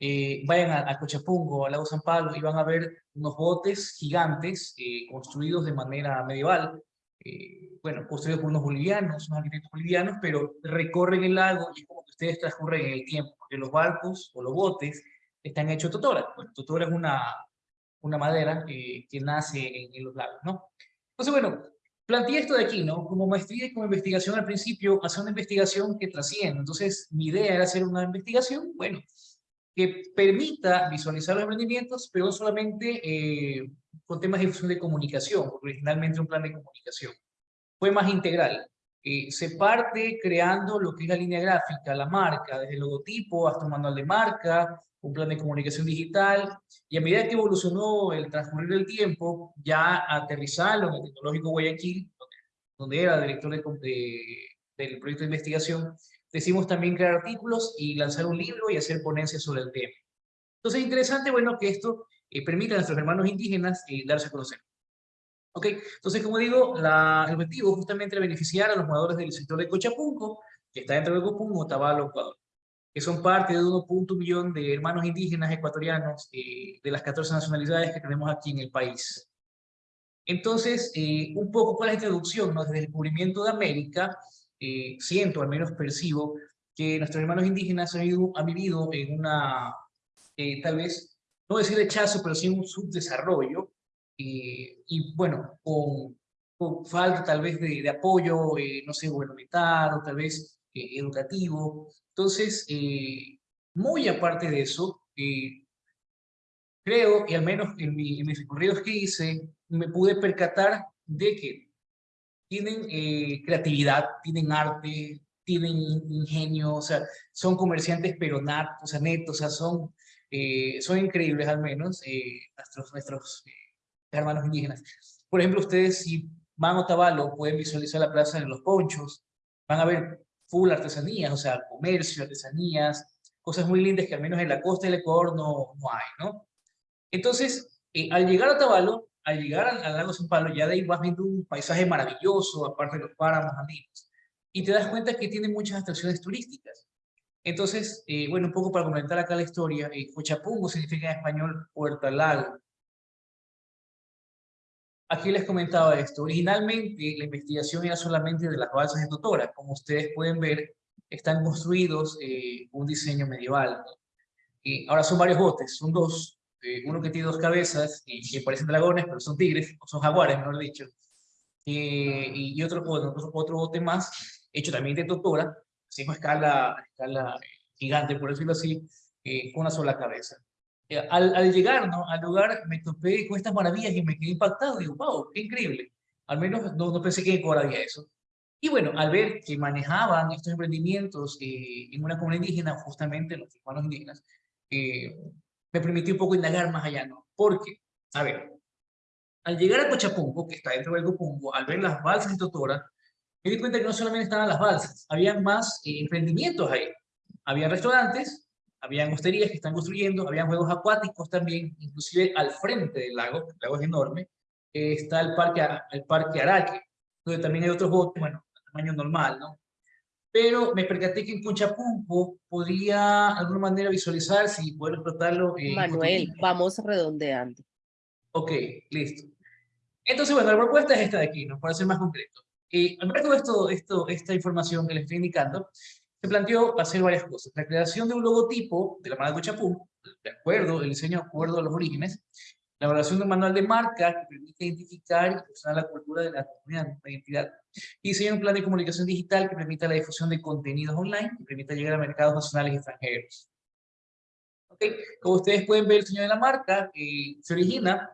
eh, vayan a, a, Cochapungo, al lago San Pablo, y van a ver unos botes gigantes eh, construidos de manera medieval, eh, bueno, construidos por unos bolivianos, unos arquitectos bolivianos, pero recorren el lago y es como que ustedes transcurren en el tiempo, porque los barcos o los botes están hechos de totora. Bueno, totora es una, una madera que nace en, en, los lagos, ¿no? Entonces, bueno, planteé esto de aquí, ¿no? Como maestría y como investigación al principio, hacer una investigación que trasciende. Entonces, mi idea era hacer una investigación, bueno, que permita visualizar los emprendimientos, pero no solamente eh, con temas de difusión de comunicación, originalmente un plan de comunicación. Fue más integral. Eh, se parte creando lo que es la línea gráfica, la marca, desde el logotipo hasta un manual de marca, un plan de comunicación digital, y a medida que evolucionó el transcurrir del tiempo, ya aterrizarlo en el Tecnológico Guayaquil, donde, era director de, del proyecto de investigación, Decimos también crear artículos y lanzar un libro y hacer ponencias sobre el tema. Entonces es interesante, bueno, que esto eh, permita a nuestros hermanos indígenas eh, darse a conocer. Ok, entonces como digo, la, el objetivo justamente es beneficiar a los moradores del sector de Cochapunco, que está dentro de Copungo, Tabalo, Ecuador, que son parte de 1.1 millón de hermanos indígenas ecuatorianos eh, de las 14 nacionalidades que tenemos aquí en el país. Entonces, eh, un poco con la introducción, ¿no? desde el descubrimiento de América, eh, siento, al menos percibo, que nuestros hermanos indígenas han vivido, han vivido en una, eh, tal vez, no decir rechazo, pero sí un subdesarrollo, eh, y bueno, con, con, falta tal vez de, de apoyo, no sé, gubernamental o tal vez educativo. Entonces, muy aparte de eso, creo, y al menos en, mi, en mis recorridos que hice, me pude percatar de que tienen eh, creatividad, tienen arte, tienen ingenio, o sea, son comerciantes pero nat, o sea, netos, o sea, son, eh, son increíbles al menos eh, nuestros, nuestros hermanos indígenas. Por ejemplo, ustedes si van a Otavalo pueden visualizar la plaza de los ponchos, van a ver full artesanías, o sea, comercio, artesanías, cosas muy lindas que al menos en la costa del Ecuador no, no hay, ¿no? Entonces, al llegar a Otavalo, al llegar al, lago San Pablo, ya de ahí vas viendo un paisaje maravilloso, aparte de los páramos andinos, y te das cuenta que tiene muchas atracciones turísticas. Entonces, eh, bueno, un poco para comentar acá la historia, eh, Cochapungo significa en español Puerto al Lago. Aquí les comentaba esto. Originalmente la investigación era solamente de las balsas de Totora. Como ustedes pueden ver, están construidos eh, un diseño medieval. Y ahora son varios botes, son dos, eh, uno que tiene dos cabezas y que parecen dragones, pero son tigres, o son jaguares, mejor dicho. Eh, y otro, otro, bote más, hecho también de totora, así con escala, escala gigante, por decirlo así, eh, con una sola cabeza. Al, al, llegar ¿no? al lugar me topé con estas maravillas y me quedé impactado. Digo, wow, qué increíble. Al menos no, no pensé que en Ecuador había eso. Y bueno, al ver que manejaban estos emprendimientos en una comunidad indígena, justamente los hermanos indígenas, me permitió un poco indagar más allá, ¿no? Porque, a ver, al llegar a Cochapungo, que está dentro del Copungo, al ver las balsas de Totora, me di cuenta que no solamente estaban las balsas, había más eh, emprendimientos ahí. Había restaurantes, habían hosterías que están construyendo, habían juegos acuáticos también, inclusive al frente del lago, el lago es enorme, eh, está el parque, el parque Araque, donde también hay otros botes, bueno, de tamaño normal, ¿no? Pero me percaté que en Cochapumpo podría de alguna manera visualizarse y poder explotarlo. en Manuel, vamos redondeando. Ok, listo. Entonces, bueno, la propuesta es esta de aquí, ¿no? Para ser más concreto. Y al ver todo esto, esto, esta información que les estoy indicando, se planteó hacer varias cosas. La creación de un logotipo de la marca Cochapum, de acuerdo, el diseño de acuerdo a los orígenes, la elaboración de un manual de marca que permite identificar y expresar la cultura de la comunidad, la identidad, y diseñar un plan de comunicación digital que permita la difusión de contenidos online y permita llegar a mercados nacionales y extranjeros. Ok, Como ustedes pueden ver, el diseño de la marca eh, se origina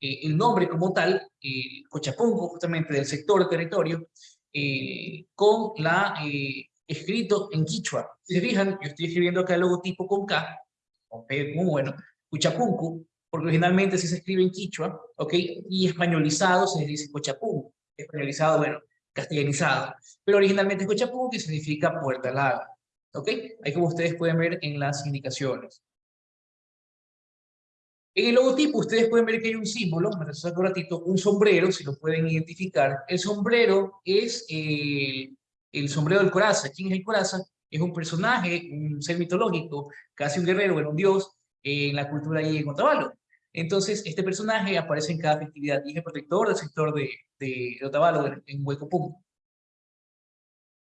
eh, el nombre como tal, eh, Cochapungo, justamente del sector territorio, eh, con la eh, escrito en quichua. Si se fijan, yo estoy escribiendo acá el logotipo con K, con P como bueno, Cochapunco, porque originalmente sí se escribe en quichua, ¿ok? Y españolizado se dice Cochapungo, españolizado, bueno, castellanizado, pero originalmente es Cochapungo que significa puerta larga, ¿ok? Ahí como ustedes pueden ver en las indicaciones. En el logotipo ustedes pueden ver que hay un símbolo, me un ratito, un sombrero, si lo pueden identificar. El sombrero es eh, el sombrero del Coraza. ¿Quién es el Coraza? Es un personaje, un ser mitológico, casi un guerrero, bueno, un dios en la cultura ahí en Otavalo. Entonces, este personaje aparece en cada festividad y es el protector del sector de, de, Otavalo, en, Huecopum.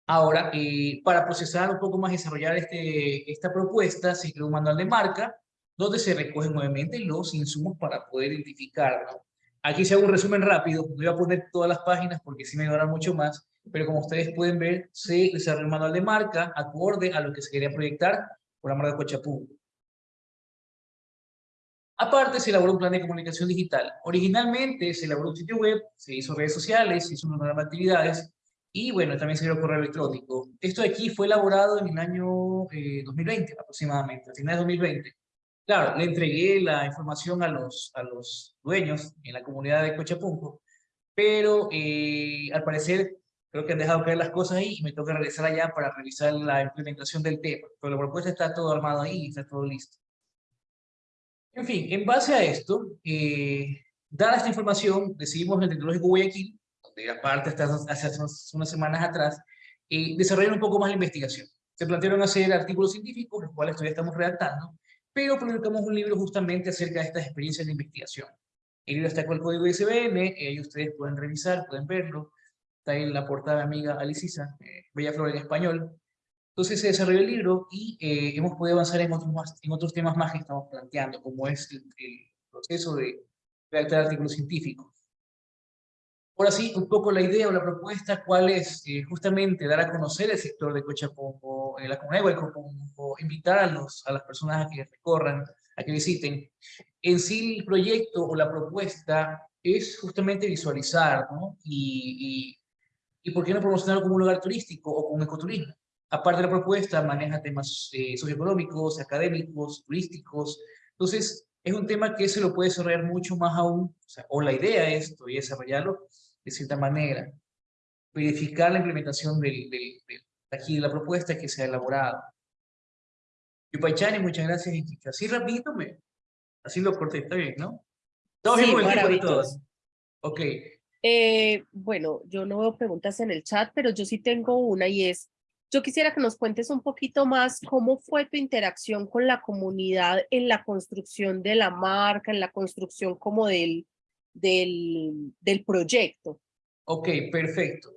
Ahora, eh, para procesar un poco más, desarrollar este, esta propuesta, se creó un manual de marca, donde se recogen nuevamente los insumos para poder identificar. ¿no? Aquí se hago un resumen rápido, no voy a poner todas las páginas porque sí me va mucho más, pero como ustedes pueden ver, se desarrolló un manual de marca acorde a lo que se quería proyectar por la marca Cochapú. Aparte, se elaboró un plan de comunicación digital. Originalmente se elaboró un sitio web, se hizo redes sociales, se hizo una nueva actividades, y bueno, también se dio correo electrónico. Esto de aquí fue elaborado en el año eh, 2020 aproximadamente, a finales de 2020. Claro, le entregué la información a los, a los dueños en la comunidad de Cochapunco, pero eh, al parecer creo que han dejado caer las cosas ahí y me toca regresar allá para revisar la implementación del tema. Pero la propuesta está todo armado ahí está todo listo. En fin, en base a esto, eh, dada esta información, decidimos el Tecnológico Guayaquil, donde aparte hasta hace unas semanas atrás, eh, desarrollar un poco más la investigación. Se plantearon hacer artículos científicos, los cuales todavía estamos redactando, pero publicamos un libro justamente acerca de estas experiencias de investigación. El libro está con el código ISBN, eh, ustedes pueden revisar, pueden verlo. Está en la portada amiga Alicisa, eh, Bella Flor en español. Entonces se desarrolló el libro y eh, hemos podido avanzar en otros, más, en otros temas más que estamos planteando, como es el, el proceso de redactar artículos científicos. Ahora sí, un poco la idea o la propuesta, cuál es eh, justamente dar a conocer el sector de Cochapongo, eh, la comunidad de Cochapongo, invitar a, los, a las personas a que recorran, a que visiten. En sí el proyecto o la propuesta es justamente visualizar, ¿no? Y, y, por qué no promocionarlo como un lugar turístico o como ecoturismo. Aparte de la propuesta, maneja temas eh, socioeconómicos, académicos, turísticos. Entonces, es un tema que se lo puede desarrollar mucho más aún, o, sea, o la idea es todavía desarrollarlo de cierta manera, verificar la implementación del, del, del, aquí de la propuesta que se ha elaborado. Yupaychani, muchas gracias. Así rapidito, me, así lo corté, está bien, ¿no? Todos sí, todos. Ok. Eh, bueno, yo no veo preguntas en el chat, pero yo sí tengo una y es, yo quisiera que nos cuentes un poquito más cómo fue tu interacción con la comunidad en la construcción de la marca, en la construcción como del, del, proyecto. Ok, perfecto.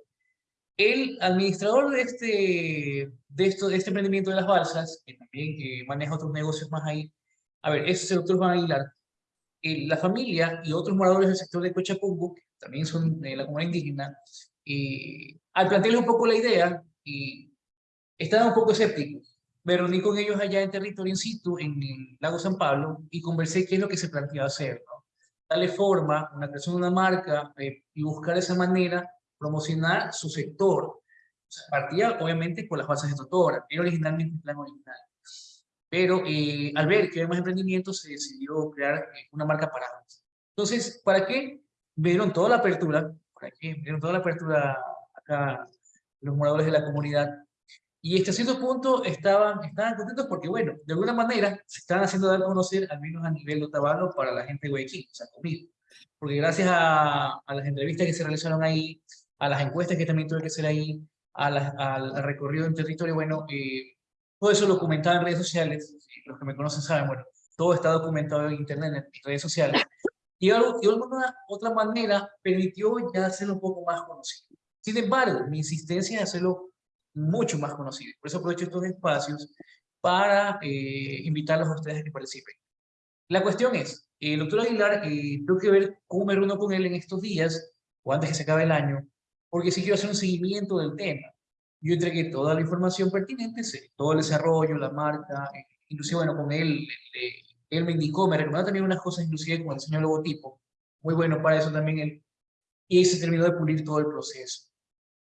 El administrador de este, de, esto, de este emprendimiento de las balsas, que también que maneja otros negocios más ahí, a ver, ese es el doctor Juan Aguilar, eh, la familia y otros moradores del sector de Cochapungo, también son de la comunidad indígena, eh, al plantearles un poco la idea, y estaban un poco escépticos. Me reuní con ellos allá en territorio in situ, en el lago San Pablo, y conversé qué es lo que se planteaba hacer, ¿no? darle forma, una creación de una marca eh, y buscar de esa manera promocionar su sector. O sea, partía obviamente por las bases de Totora, era originalmente el plan original. Pero eh, al ver que había más emprendimientos, se decidió crear eh, una marca para. Entonces, ¿para qué? Vieron toda la apertura, por aquí, vieron toda la apertura acá, los moradores de la comunidad, y hasta cierto punto estaban, estaban contentos porque, bueno, de alguna manera se estaban haciendo dar a conocer, al menos a nivel Otavalo, para la gente de Guayaquil, o sea, conmigo. Porque gracias a, a, las entrevistas que se realizaron ahí, a las encuestas que también tuve que hacer ahí, a al recorrido en territorio, bueno, eh, todo eso lo documentado en redes sociales, los que me conocen saben, bueno, todo está documentado en internet, en redes sociales, y, de alguna otra manera permitió ya hacerlo un poco más conocido. Sin embargo, mi insistencia es hacerlo mucho más conocido. Por eso aprovecho estos espacios para eh, invitarlos a ustedes a que participen. La cuestión es, el doctor Aguilar, eh, tengo que ver cómo me reúno con él en estos días, o antes que se acabe el año, porque si quiero hacer un seguimiento del tema. Yo entregué toda la información pertinente, todo el desarrollo, la marca, eh, inclusive, bueno, con él, él me indicó, me recomendó también unas cosas, inclusive como el diseño logotipo, muy bueno para eso también él, y ahí se terminó de pulir todo el proceso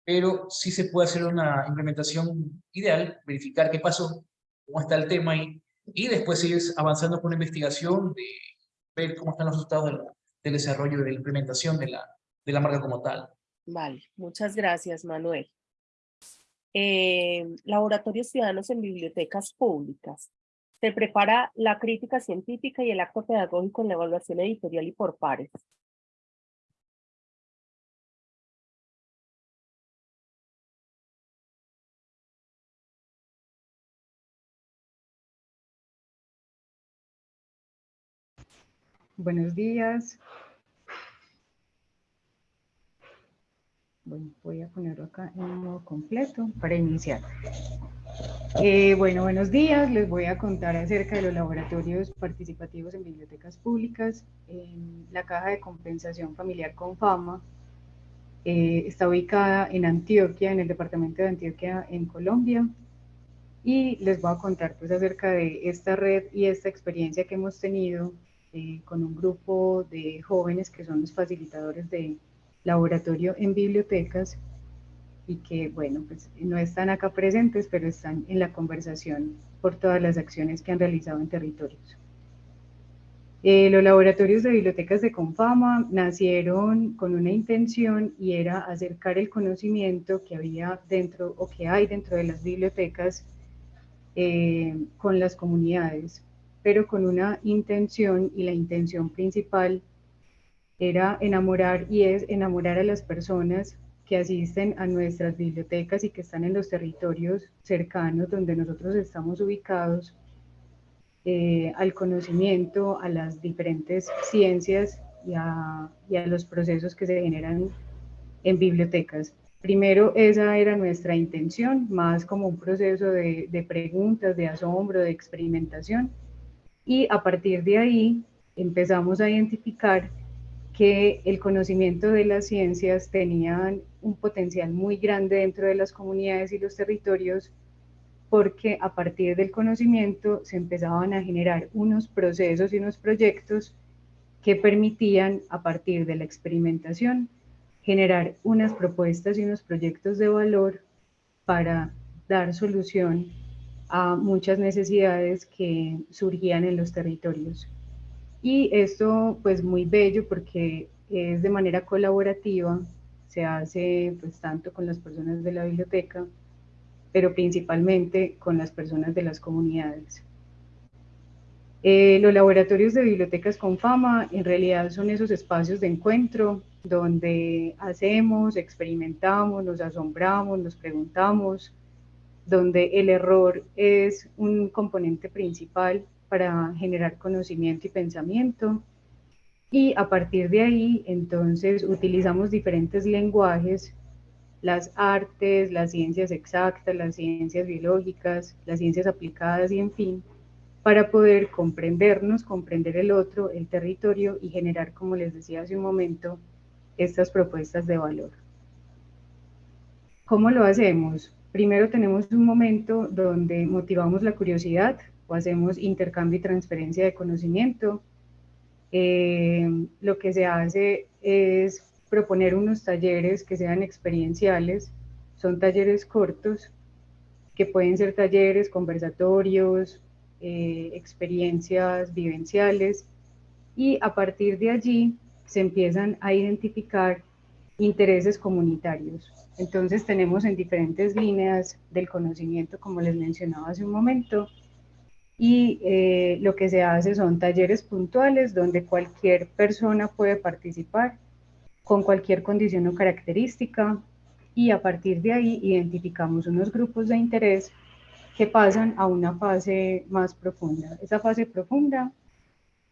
pero sí se puede hacer una implementación ideal, verificar qué pasó, cómo está el tema ahí, y después seguir avanzando con una investigación de ver cómo están los resultados del, desarrollo y de la implementación de la, de la marca como tal. Vale, muchas gracias, Manuel. Eh, laboratorios ciudadanos en bibliotecas públicas. Se prepara la crítica científica y el acto pedagógico en la evaluación editorial y por pares. Buenos días. Bueno, voy a ponerlo acá en modo completo para iniciar. Eh, bueno, buenos días. Les voy a contar acerca de los laboratorios participativos en bibliotecas públicas. la Caja de Compensación Familiar con Fama eh, está ubicada en Antioquia, en el departamento de Antioquia, en Colombia. Y les voy a contar pues acerca de esta red y esta experiencia que hemos tenido eh, con un grupo de jóvenes que son los facilitadores de laboratorio en bibliotecas y que, bueno, pues no están acá presentes, pero están en la conversación por todas las acciones que han realizado en territorios. Eh, los laboratorios de bibliotecas de Confama nacieron con una intención y era acercar el conocimiento que había dentro o que hay dentro de las bibliotecas eh, con las comunidades, pero con una intención y la intención principal era enamorar y es enamorar a las personas que asisten a nuestras bibliotecas y que están en los territorios cercanos donde nosotros estamos ubicados eh, al conocimiento, a las diferentes ciencias y a, los procesos que se generan en bibliotecas. Primero, esa era nuestra intención, más como un proceso de preguntas, de asombro, de experimentación, y a partir de ahí empezamos a identificar que el conocimiento de las ciencias tenían un potencial muy grande dentro de las comunidades y los territorios porque a partir del conocimiento se empezaban a generar unos procesos y unos proyectos que permitían a partir de la experimentación generar unas propuestas y unos proyectos de valor para dar solución a muchas necesidades que surgían en los territorios. Y esto pues muy bello porque es de manera colaborativa, se hace pues tanto con las personas de la biblioteca, pero principalmente con las personas de las comunidades. Eh, los laboratorios de bibliotecas con fama en realidad son esos espacios de encuentro donde hacemos, experimentamos, nos asombramos, nos preguntamos, donde el error es un componente principal para generar conocimiento y pensamiento. Y a partir de ahí, entonces, utilizamos diferentes lenguajes, las artes, las ciencias exactas, las ciencias biológicas, las ciencias aplicadas y en fin, para poder comprendernos, comprender el otro, el territorio y generar, como les decía hace un momento, estas propuestas de valor. ¿Cómo lo hacemos? Primero tenemos un momento donde motivamos la curiosidad hacemos intercambio y transferencia de conocimiento. Eh, lo que se hace es proponer unos talleres que sean experienciales, son talleres cortos, que pueden ser talleres, conversatorios, eh, experiencias vivenciales, y a partir de allí se empiezan a identificar intereses comunitarios. Entonces tenemos en diferentes líneas del conocimiento, como les mencionaba hace un momento, y eh, lo que se hace son talleres puntuales donde cualquier persona puede participar con cualquier condición o característica y a partir de ahí identificamos unos grupos de interés que pasan a una fase más profunda. Esa fase profunda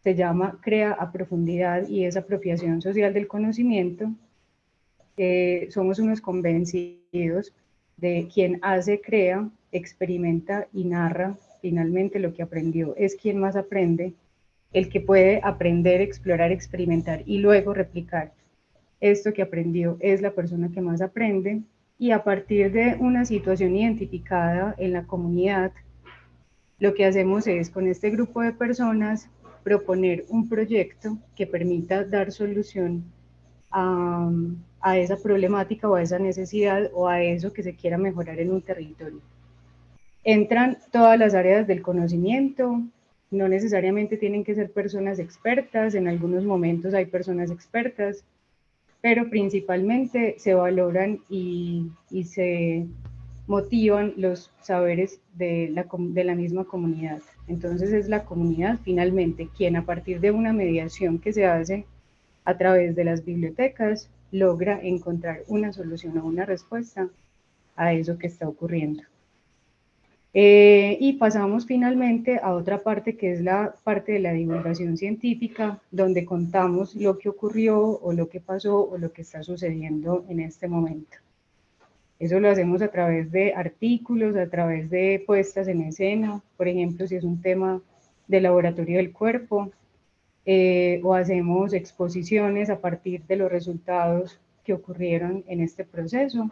se llama Crea a Profundidad y es apropiación social del conocimiento. Eh, somos unos convencidos de quien hace, crea, experimenta y narra finalmente lo que aprendió es quien más aprende, el que puede aprender, explorar, experimentar y luego replicar esto que aprendió es la persona que más aprende y a partir de una situación identificada en la comunidad, lo que hacemos es con este grupo de personas proponer un proyecto que permita dar solución a, esa problemática o a esa necesidad o a eso que se quiera mejorar en un territorio. Entran todas las áreas del conocimiento, no necesariamente tienen que ser personas expertas, en algunos momentos hay personas expertas, pero principalmente se valoran y, se motivan los saberes de la, de la misma comunidad. Entonces es la comunidad finalmente quien a partir de una mediación que se hace a través de las bibliotecas logra encontrar una solución o una respuesta a eso que está ocurriendo. Eh, y pasamos finalmente a otra parte que es la parte de la divulgación científica, donde contamos lo que ocurrió o lo que pasó o lo que está sucediendo en este momento. Eso lo hacemos a través de artículos, a través de puestas en escena, por ejemplo, si es un tema de laboratorio del cuerpo, eh, o hacemos exposiciones a partir de los resultados que ocurrieron en este proceso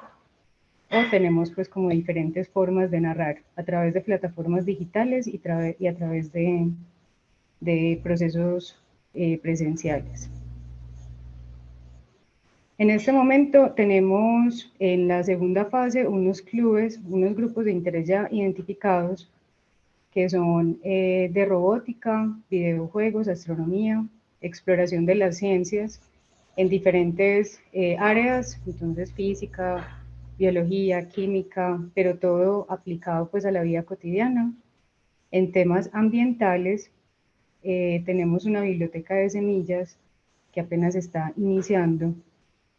o tenemos pues como diferentes formas de narrar a través de plataformas digitales y, y a través de, de procesos eh, presenciales. En este momento tenemos en la segunda fase unos clubes, unos grupos de interés ya identificados que son eh, de robótica, videojuegos, astronomía, exploración de las ciencias en diferentes eh, áreas, entonces física, biología, química, pero todo aplicado pues a la vida cotidiana. En temas ambientales, eh, tenemos una biblioteca de semillas que apenas está iniciando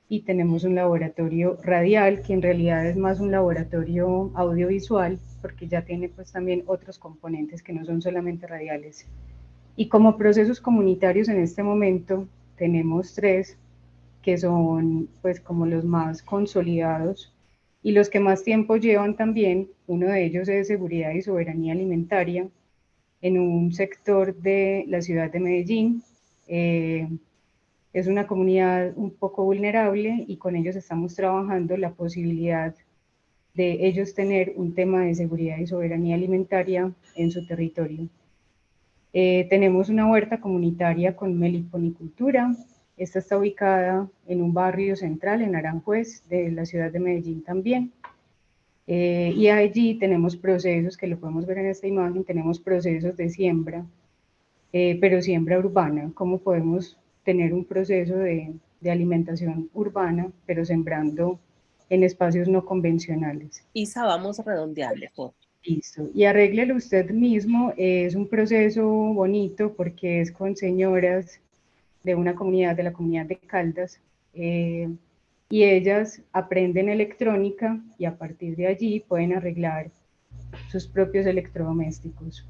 y tenemos un laboratorio radial que en realidad es más un laboratorio audiovisual porque ya tiene pues también otros componentes que no son solamente radiales. Y como procesos comunitarios en este momento tenemos tres que son pues como los más consolidados y los que más tiempo llevan también, uno de ellos es seguridad y soberanía alimentaria, en un sector de la ciudad de Medellín. Eh, es una comunidad un poco vulnerable y con ellos estamos trabajando la posibilidad de ellos tener un tema de seguridad y soberanía alimentaria en su territorio. Eh, tenemos una huerta comunitaria con meliponicultura, esta está ubicada en un barrio central, en Aranjuez, de la ciudad de Medellín también. Eh, y allí tenemos procesos, que lo podemos ver en esta imagen, tenemos procesos de siembra, eh, pero siembra urbana. ¿Cómo podemos tener un proceso de, de alimentación urbana, pero sembrando en espacios no convencionales? Isa, vamos a redondearle. Listo. Y arréglelo usted mismo. Es un proceso bonito porque es con señoras de una comunidad, de la comunidad de Caldas, eh, y ellas aprenden electrónica y a partir de allí pueden arreglar sus propios electrodomésticos.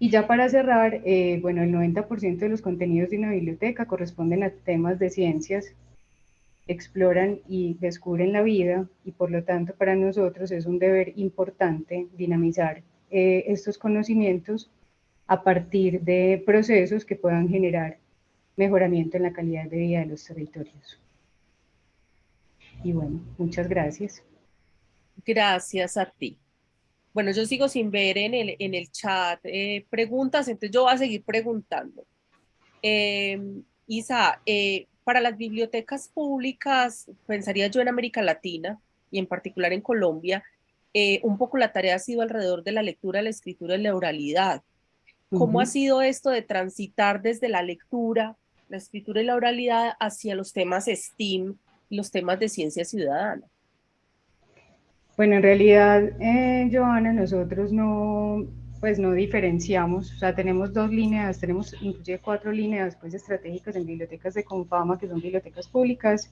Y ya para cerrar, eh, bueno, el 90% de los contenidos de una biblioteca corresponden a temas de ciencias, exploran y descubren la vida y por lo tanto para nosotros es un deber importante dinamizar eh, estos conocimientos a partir de procesos que puedan generar mejoramiento en la calidad de vida de los territorios. Y bueno, muchas gracias. Gracias a ti. Bueno, yo sigo sin ver en el, en el chat eh, preguntas, entonces yo voy a seguir preguntando. Em, Isa, eh, para las bibliotecas públicas, pensaría yo en América Latina y en particular en Colombia, eh, un poco la tarea ha sido alrededor de la lectura, la escritura y la oralidad. ¿Cómo ha sido esto de transitar desde la lectura la escritura y la oralidad hacia los temas STEAM, los temas de ciencia ciudadana? Bueno, en realidad, eh, Joana, nosotros no, pues no diferenciamos, o sea, tenemos dos líneas, tenemos inclusive cuatro líneas pues, estratégicas en bibliotecas de Confama, que son bibliotecas públicas,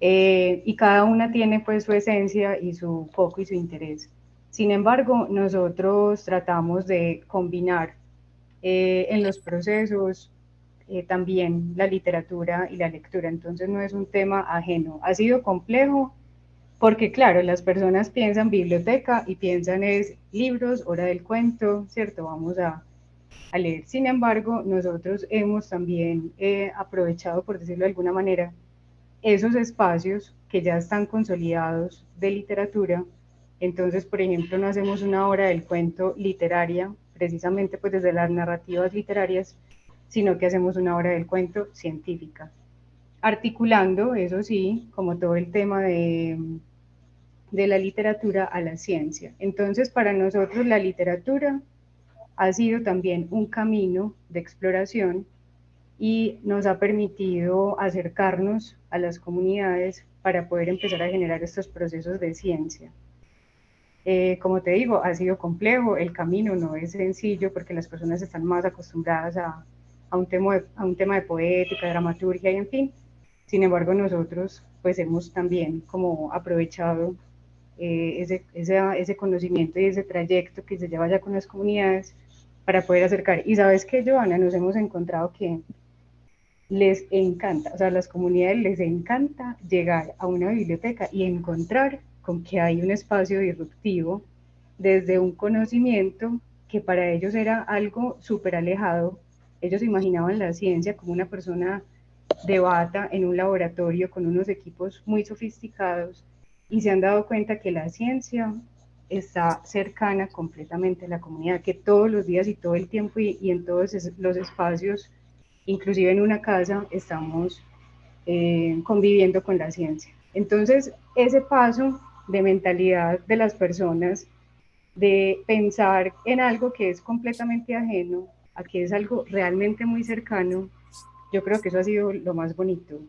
eh, y cada una tiene pues su esencia y su foco y su interés. Sin embargo, nosotros tratamos de combinar eh, en los procesos eh, también la literatura y la lectura, entonces no es un tema ajeno. Ha sido complejo porque claro, las personas piensan biblioteca y piensan es libros, hora del cuento, ¿cierto? Vamos a, a leer. Sin embargo, nosotros hemos también eh, aprovechado, por decirlo de alguna manera, esos espacios que ya están consolidados de literatura. Entonces, por ejemplo, no hacemos una hora del cuento literaria, precisamente pues desde las narrativas literarias, sino que hacemos una hora del cuento científica articulando, eso sí, como todo el tema de, de la literatura a la ciencia. Entonces, para nosotros la literatura ha sido también un camino de exploración y nos ha permitido acercarnos a las comunidades para poder empezar a generar estos procesos de ciencia. Eh, como te digo, ha sido complejo, el camino no es sencillo porque las personas están más acostumbradas a, a, un, tema a un tema de poética, dramaturgia y en fin, sin embargo, nosotros pues hemos también como aprovechado eh, ese, ese, conocimiento y ese trayecto que se lleva ya con las comunidades para poder acercar. Y sabes que, Joana, nos hemos encontrado que les encanta, o sea, a las comunidades les encanta llegar a una biblioteca y encontrar con que hay un espacio disruptivo desde un conocimiento que para ellos era algo súper alejado. Ellos imaginaban la ciencia como una persona debata en un laboratorio con unos equipos muy sofisticados y se han dado cuenta que la ciencia está cercana completamente a la comunidad, que todos los días y todo el tiempo y, en todos los espacios, inclusive en una casa, estamos eh, conviviendo con la ciencia. Entonces, ese paso de mentalidad de las personas, de pensar en algo que es completamente ajeno, a que es algo realmente muy cercano, yo creo que eso ha sido lo más bonito.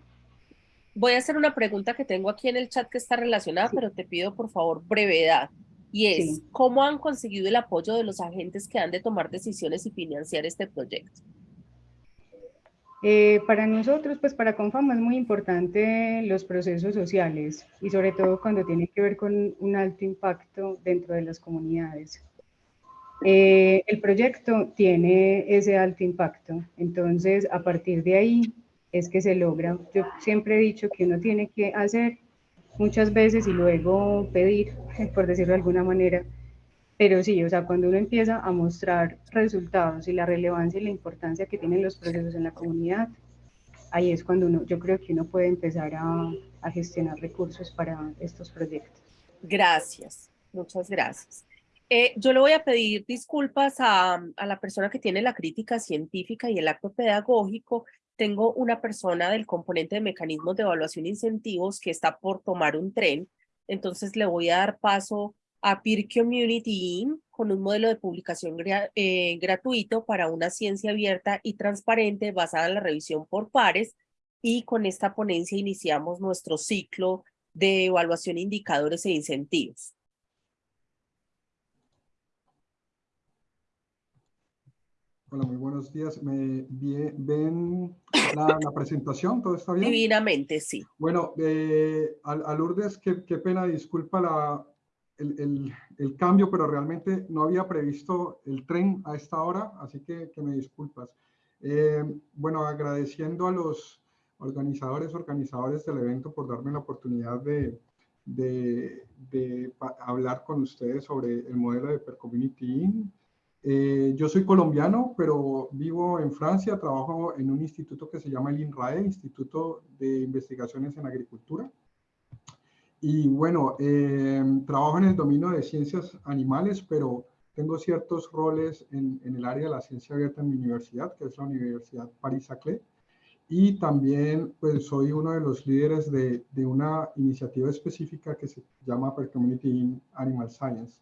Voy a hacer una pregunta que tengo aquí en el chat que está relacionada, pero te pido por favor brevedad. Y es, ¿cómo han conseguido el apoyo de los agentes que han de tomar decisiones y financiar este proyecto? Eh, para nosotros, pues para Confama es muy importante los procesos sociales y sobre todo cuando tiene que ver con un alto impacto dentro de las comunidades. Eh, el proyecto tiene ese alto impacto, entonces a partir de ahí es que se logra. Yo siempre he dicho que uno tiene que hacer muchas veces y luego pedir, por decirlo de alguna manera, pero sí, o sea, cuando uno empieza a mostrar resultados y la relevancia y la importancia que tienen los procesos en la comunidad, ahí es cuando uno, yo creo que uno puede empezar a, gestionar recursos para estos proyectos. Gracias, muchas gracias. Eh, yo le voy a pedir disculpas a, a, la persona que tiene la crítica científica y el acto pedagógico. Tengo una persona del componente de mecanismos de evaluación e incentivos que está por tomar un tren. Entonces le voy a dar paso a Peer Community con un modelo de publicación eh, gratuito para una ciencia abierta y transparente basada en la revisión por pares. Y con esta ponencia iniciamos nuestro ciclo de evaluación, indicadores e incentivos. Hola, muy buenos días. ¿Me ven la, presentación? ¿Todo está bien? Divinamente, sí. Bueno, eh, a, Lourdes, qué, pena, disculpa la, el, el, cambio, pero realmente no había previsto el tren a esta hora, así que, que me disculpas. Eh, bueno, agradeciendo a los organizadores, organizadores del evento por darme la oportunidad de, de, de hablar con ustedes sobre el modelo de Per Community eh, yo soy colombiano, pero vivo en Francia, trabajo en un instituto que se llama el INRAE, Instituto de Investigaciones en Agricultura. Y bueno, eh, trabajo en el dominio de ciencias animales, pero tengo ciertos roles en, en, el área de la ciencia abierta en mi universidad, que es la Universidad Paris-Saclay. Y también pues soy uno de los líderes de, de una iniciativa específica que se llama Per Community in Animal Science.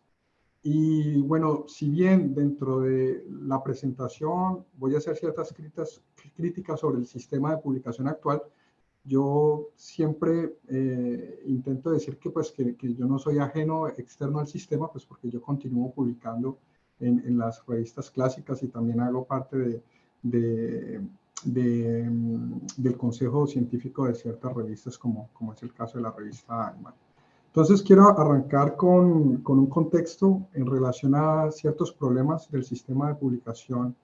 y bueno, si bien dentro de la presentación voy a hacer ciertas críticas, sobre el sistema de publicación actual, yo siempre eh, intento decir que, pues, que, yo no soy ajeno externo al sistema, pues porque yo continúo publicando en, en las revistas clásicas y también hago parte de, de, mm, del consejo científico de ciertas revistas, como, como es el caso de la revista Animal. Entonces quiero arrancar con, con, un contexto en relación a ciertos problemas del sistema de publicación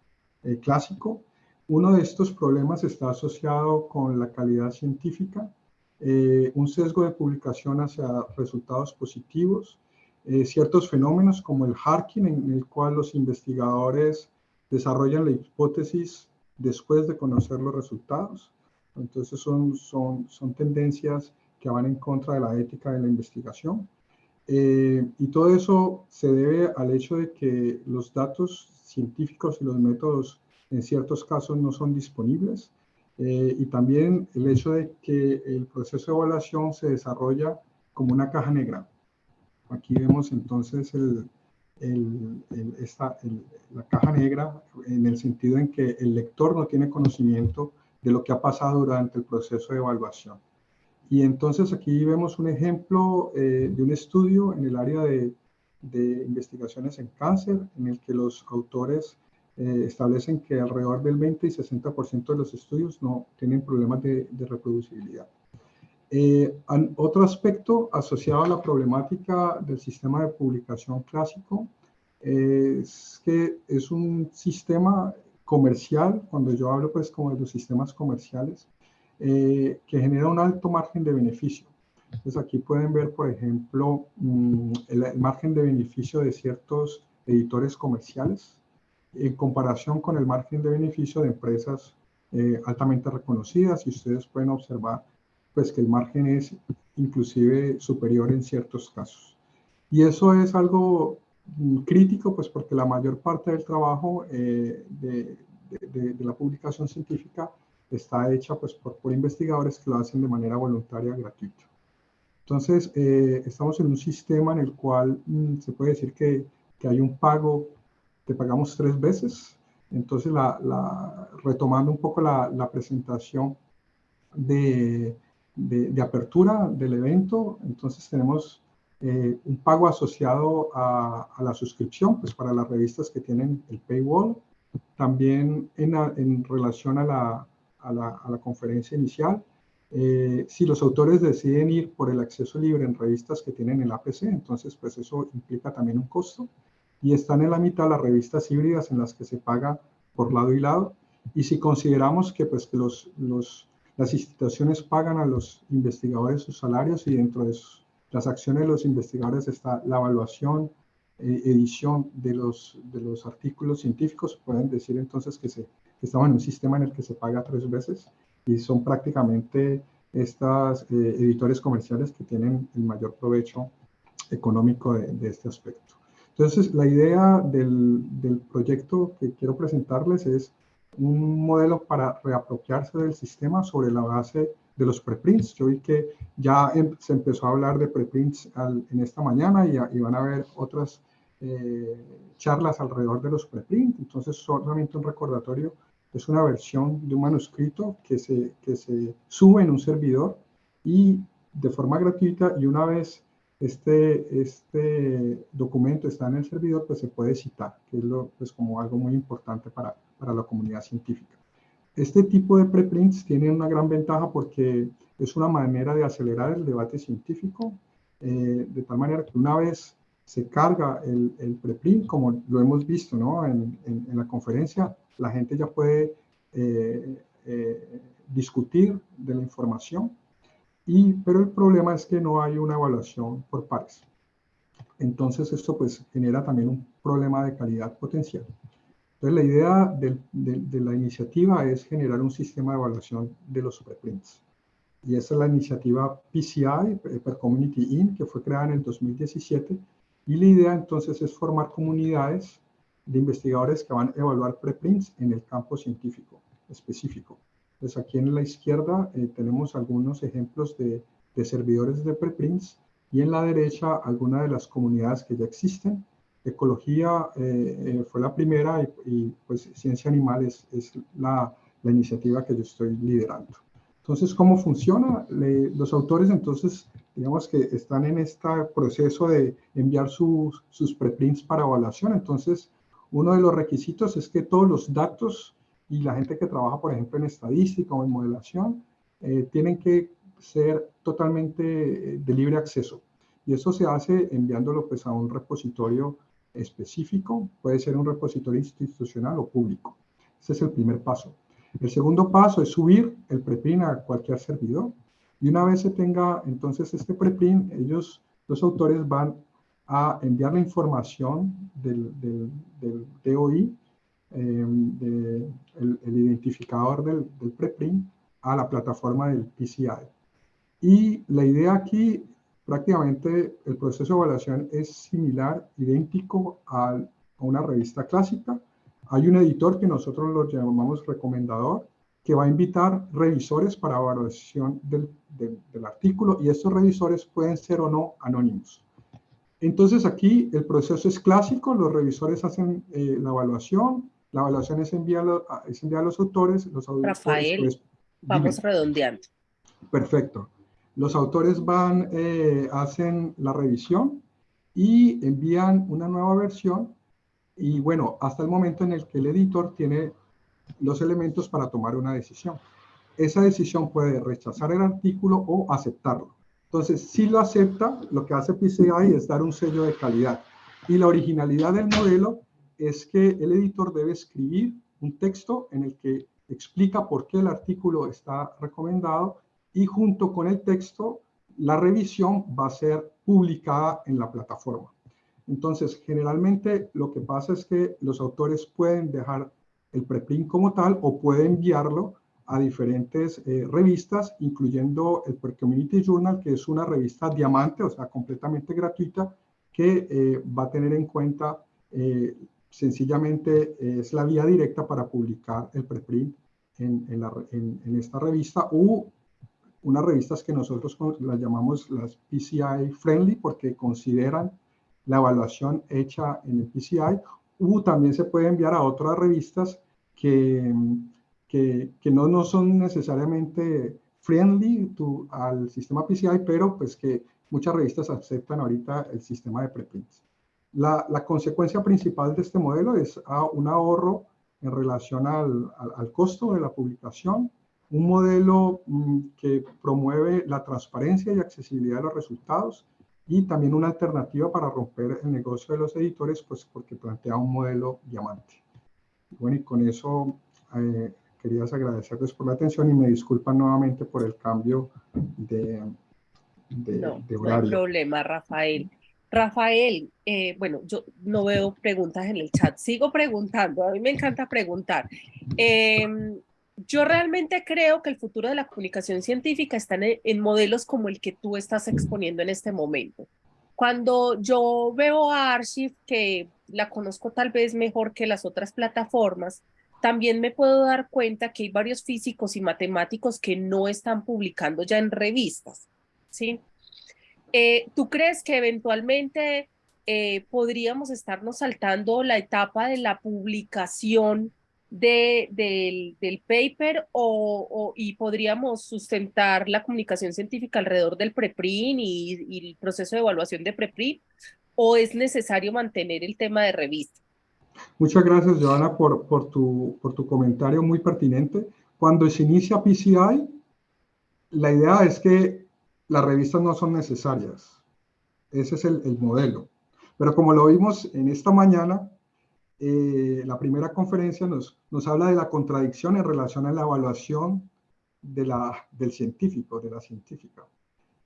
eh, clásico. Uno de estos problemas está asociado con la calidad científica, eh, un sesgo de publicación hacia resultados positivos, eh, ciertos fenómenos como el harking, en el cual los investigadores desarrollan la hipótesis después de conocer los resultados. Entonces son, son, son tendencias que van en contra de la ética de la investigación. Eh, y todo eso se debe al hecho de que los datos científicos y los métodos en ciertos casos no son disponibles eh, y también el hecho de que el proceso de evaluación se desarrolla como una caja negra. Aquí vemos entonces el, el, esta, la caja negra en el sentido en que el lector no tiene conocimiento de lo que ha pasado durante el proceso de evaluación. Y entonces aquí vemos un ejemplo eh, de un estudio en el área de, de, investigaciones en cáncer, en el que los autores eh, establecen que alrededor del 20 y 60% de los estudios no tienen problemas de, de reproducibilidad. Eh, otro aspecto asociado a la problemática del sistema de publicación clásico es que es un sistema comercial, cuando yo hablo pues como de los sistemas comerciales, eh, que genera un alto margen de beneficio. Entonces aquí pueden ver, por ejemplo, mm, el, margen de beneficio de ciertos editores comerciales en comparación con el margen de beneficio de empresas eh, altamente reconocidas y ustedes pueden observar pues que el margen es inclusive superior en ciertos casos. Y eso es algo mm, crítico pues porque la mayor parte del trabajo eh, de, de, de, la publicación científica está hecha pues, por, por, investigadores que lo hacen de manera voluntaria gratuita. Entonces, eh, estamos en un sistema en el cual mm, se puede decir que, que, hay un pago, que pagamos tres veces. Entonces, la, la, retomando un poco la, la presentación de, de, de, apertura del evento, entonces tenemos eh, un pago asociado a, a, la suscripción, pues para las revistas que tienen el paywall, también en, en relación a la, a la, a la conferencia inicial. Eh, si los autores deciden ir por el acceso libre en revistas que tienen el APC, entonces pues eso implica también un costo. Y están en la mitad las revistas híbridas en las que se paga por lado y lado. Y si consideramos que pues que los, los, las instituciones pagan a los investigadores sus salarios y dentro de las acciones de los investigadores está la evaluación, eh, edición de los, de los artículos científicos, pueden decir entonces que se estamos en un sistema en el que se paga tres veces y son prácticamente estas eh, editores comerciales que tienen el mayor provecho económico de este aspecto. Entonces, la idea del, del, proyecto que quiero presentarles es un modelo para reapropiarse del sistema sobre la base de los preprints. Yo vi que ya em, se empezó a hablar de preprints al, en esta mañana y, y, van a haber otras eh, charlas alrededor de los preprints. Entonces, solamente un recordatorio es una versión de un manuscrito que se, que se sube en un servidor y de forma gratuita y una vez este, este documento está en el servidor, pues se puede citar, que es lo, pues como algo muy importante para, para la comunidad científica. Este tipo de preprints tiene una gran ventaja porque es una manera de acelerar el debate científico, eh, de tal manera que una vez se carga el, el preprint, como lo hemos visto ¿no? en, en, en la conferencia, la gente ya puede eh, eh, discutir de la información, y, pero el problema es que no hay una evaluación por pares. Entonces esto pues genera también un problema de calidad potencial. Entonces la idea de, la iniciativa es generar un sistema de evaluación de los preprints. Y esa es la iniciativa PCI, Per Community In, que fue creada en el 2017. Y la idea entonces es formar comunidades de investigadores que van a evaluar preprints en el campo científico específico. Pues aquí en la izquierda eh, tenemos algunos ejemplos de, de, servidores de preprints y en la derecha algunas de las comunidades que ya existen. ecología eh, fue la primera y, pues ciencia animal es, es la, la, iniciativa que yo estoy liderando. Entonces, ¿cómo funciona? los autores entonces, digamos que están en este proceso de enviar sus, sus preprints para evaluación. Entonces, uno de los requisitos es que todos los datos y la gente que trabaja, por ejemplo, en estadística o en modelación, eh, tienen que ser totalmente eh, de libre acceso. Y eso se hace enviándolo pues, a un repositorio específico, puede ser un repositorio institucional o público. Ese es el primer paso. El segundo paso es subir el preprint a cualquier servidor. Y una vez se tenga entonces este preprint, ellos, los autores van a enviar la información del, del, del DOI, eh, el, identificador del, del, preprint, a la plataforma del PCI. Y la idea aquí, prácticamente el proceso de evaluación es similar, idéntico a, a una revista clásica. Hay un editor que nosotros lo llamamos recomendador, que va a invitar revisores para evaluación del, del, del, artículo y estos revisores pueden ser o no anónimos. Entonces aquí el proceso es clásico, los revisores hacen eh, la evaluación, la evaluación es enviada, es enviada a los autores, los autores Rafael, pues, vamos redondeando. Perfecto. Los autores van, eh, hacen la revisión y envían una nueva versión y bueno, hasta el momento en el que el editor tiene los elementos para tomar una decisión. Esa decisión puede rechazar el artículo o aceptarlo. Entonces, si lo acepta, lo que hace PCI es dar un sello de calidad. Y la originalidad del modelo es que el editor debe escribir un texto en el que explica por qué el artículo está recomendado y junto con el texto, la revisión va a ser publicada en la plataforma. Entonces, generalmente lo que pasa es que los autores pueden dejar el preprint como tal o pueden enviarlo a diferentes eh, revistas, incluyendo el Per Community Journal, que es una revista diamante, o sea, completamente gratuita, que eh, va a tener en cuenta, eh, sencillamente, es la vía directa para publicar el preprint en, esta revista, u unas revistas que nosotros las llamamos las PCI Friendly, porque consideran la evaluación hecha en el PCI, u también se puede enviar a otras revistas que que, no, no, son necesariamente friendly al sistema PCI, pero pues que muchas revistas aceptan ahorita el sistema de preprints. La, la consecuencia principal de este modelo es a un ahorro en relación al, al, al, costo de la publicación, un modelo mm, que promueve la transparencia y accesibilidad de los resultados y también una alternativa para romper el negocio de los editores, pues porque plantea un modelo diamante. Bueno, y con eso eh, querías agradecerles por la atención y me disculpan nuevamente por el cambio de, de, no, de horario. No hay problema, Rafael. Rafael, eh, bueno, yo no veo preguntas en el chat, sigo preguntando, a mí me encanta preguntar. Eh, yo realmente creo que el futuro de la comunicación científica está en, en, modelos como el que tú estás exponiendo en este momento. Cuando yo veo a Archive, que la conozco tal vez mejor que las otras plataformas, también me puedo dar cuenta que hay varios físicos y matemáticos que no están publicando ya en revistas, ¿sí? Eh, ¿Tú crees que eventualmente eh, podríamos estarnos saltando la etapa de la publicación de, del, paper o, y podríamos sustentar la comunicación científica alrededor del preprint y, el proceso de evaluación de preprint? ¿O es necesario mantener el tema de revista? Muchas gracias, Joana, por, tu, por tu comentario muy pertinente. Cuando se inicia PCI, la idea es que las revistas no son necesarias. Ese es el, el modelo. Pero como lo vimos en esta mañana, eh, la primera conferencia nos, habla de la contradicción en relación a la evaluación del científico, de la científica.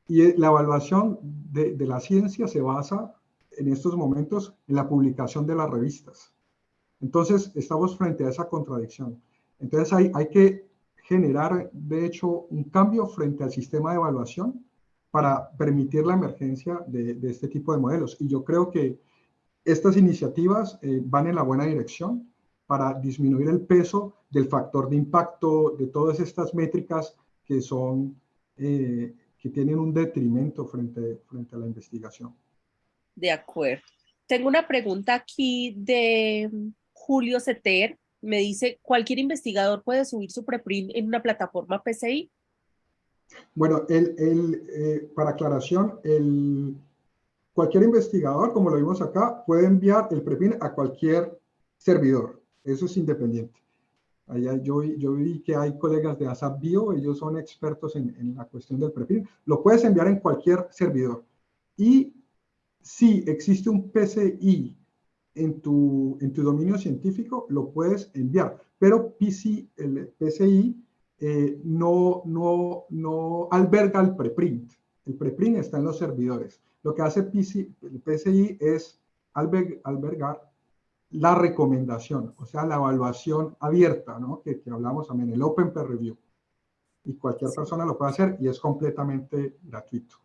Y la evaluación de, la ciencia se basa en estos momentos en la publicación de las revistas. Entonces, estamos frente a esa contradicción. Entonces, hay que generar, de hecho, un cambio frente al sistema de evaluación para permitir la emergencia de, de este tipo de modelos. Y yo creo que estas iniciativas eh, van en la buena dirección para disminuir el peso del factor de impacto, de todas estas métricas que son, eh, que tienen un detrimento frente, frente a la investigación. De acuerdo. tengo una pregunta aquí de Julio Ceter. Me dice, ¿cualquier investigador puede subir su preprint en una plataforma PCI? Bueno, el, el, eh, para aclaración, el, cualquier investigador, como lo vimos acá, puede enviar el preprint a cualquier servidor. Eso es independiente. Allá yo, yo vi que hay colegas de ASAP Bio, ellos son expertos en, en la cuestión del preprint. Lo puedes enviar en cualquier servidor. Y si existe un PCI en tu, en tu dominio científico, lo puedes enviar. Pero PC, el PCI eh, no, no, no alberga el preprint. El preprint está en los servidores. Lo que hace el PCI es albergar la recomendación, o sea, la evaluación abierta, ¿no? que, que hablamos también, el Open Peer Review. Y cualquier persona lo puede hacer y es completamente gratuito.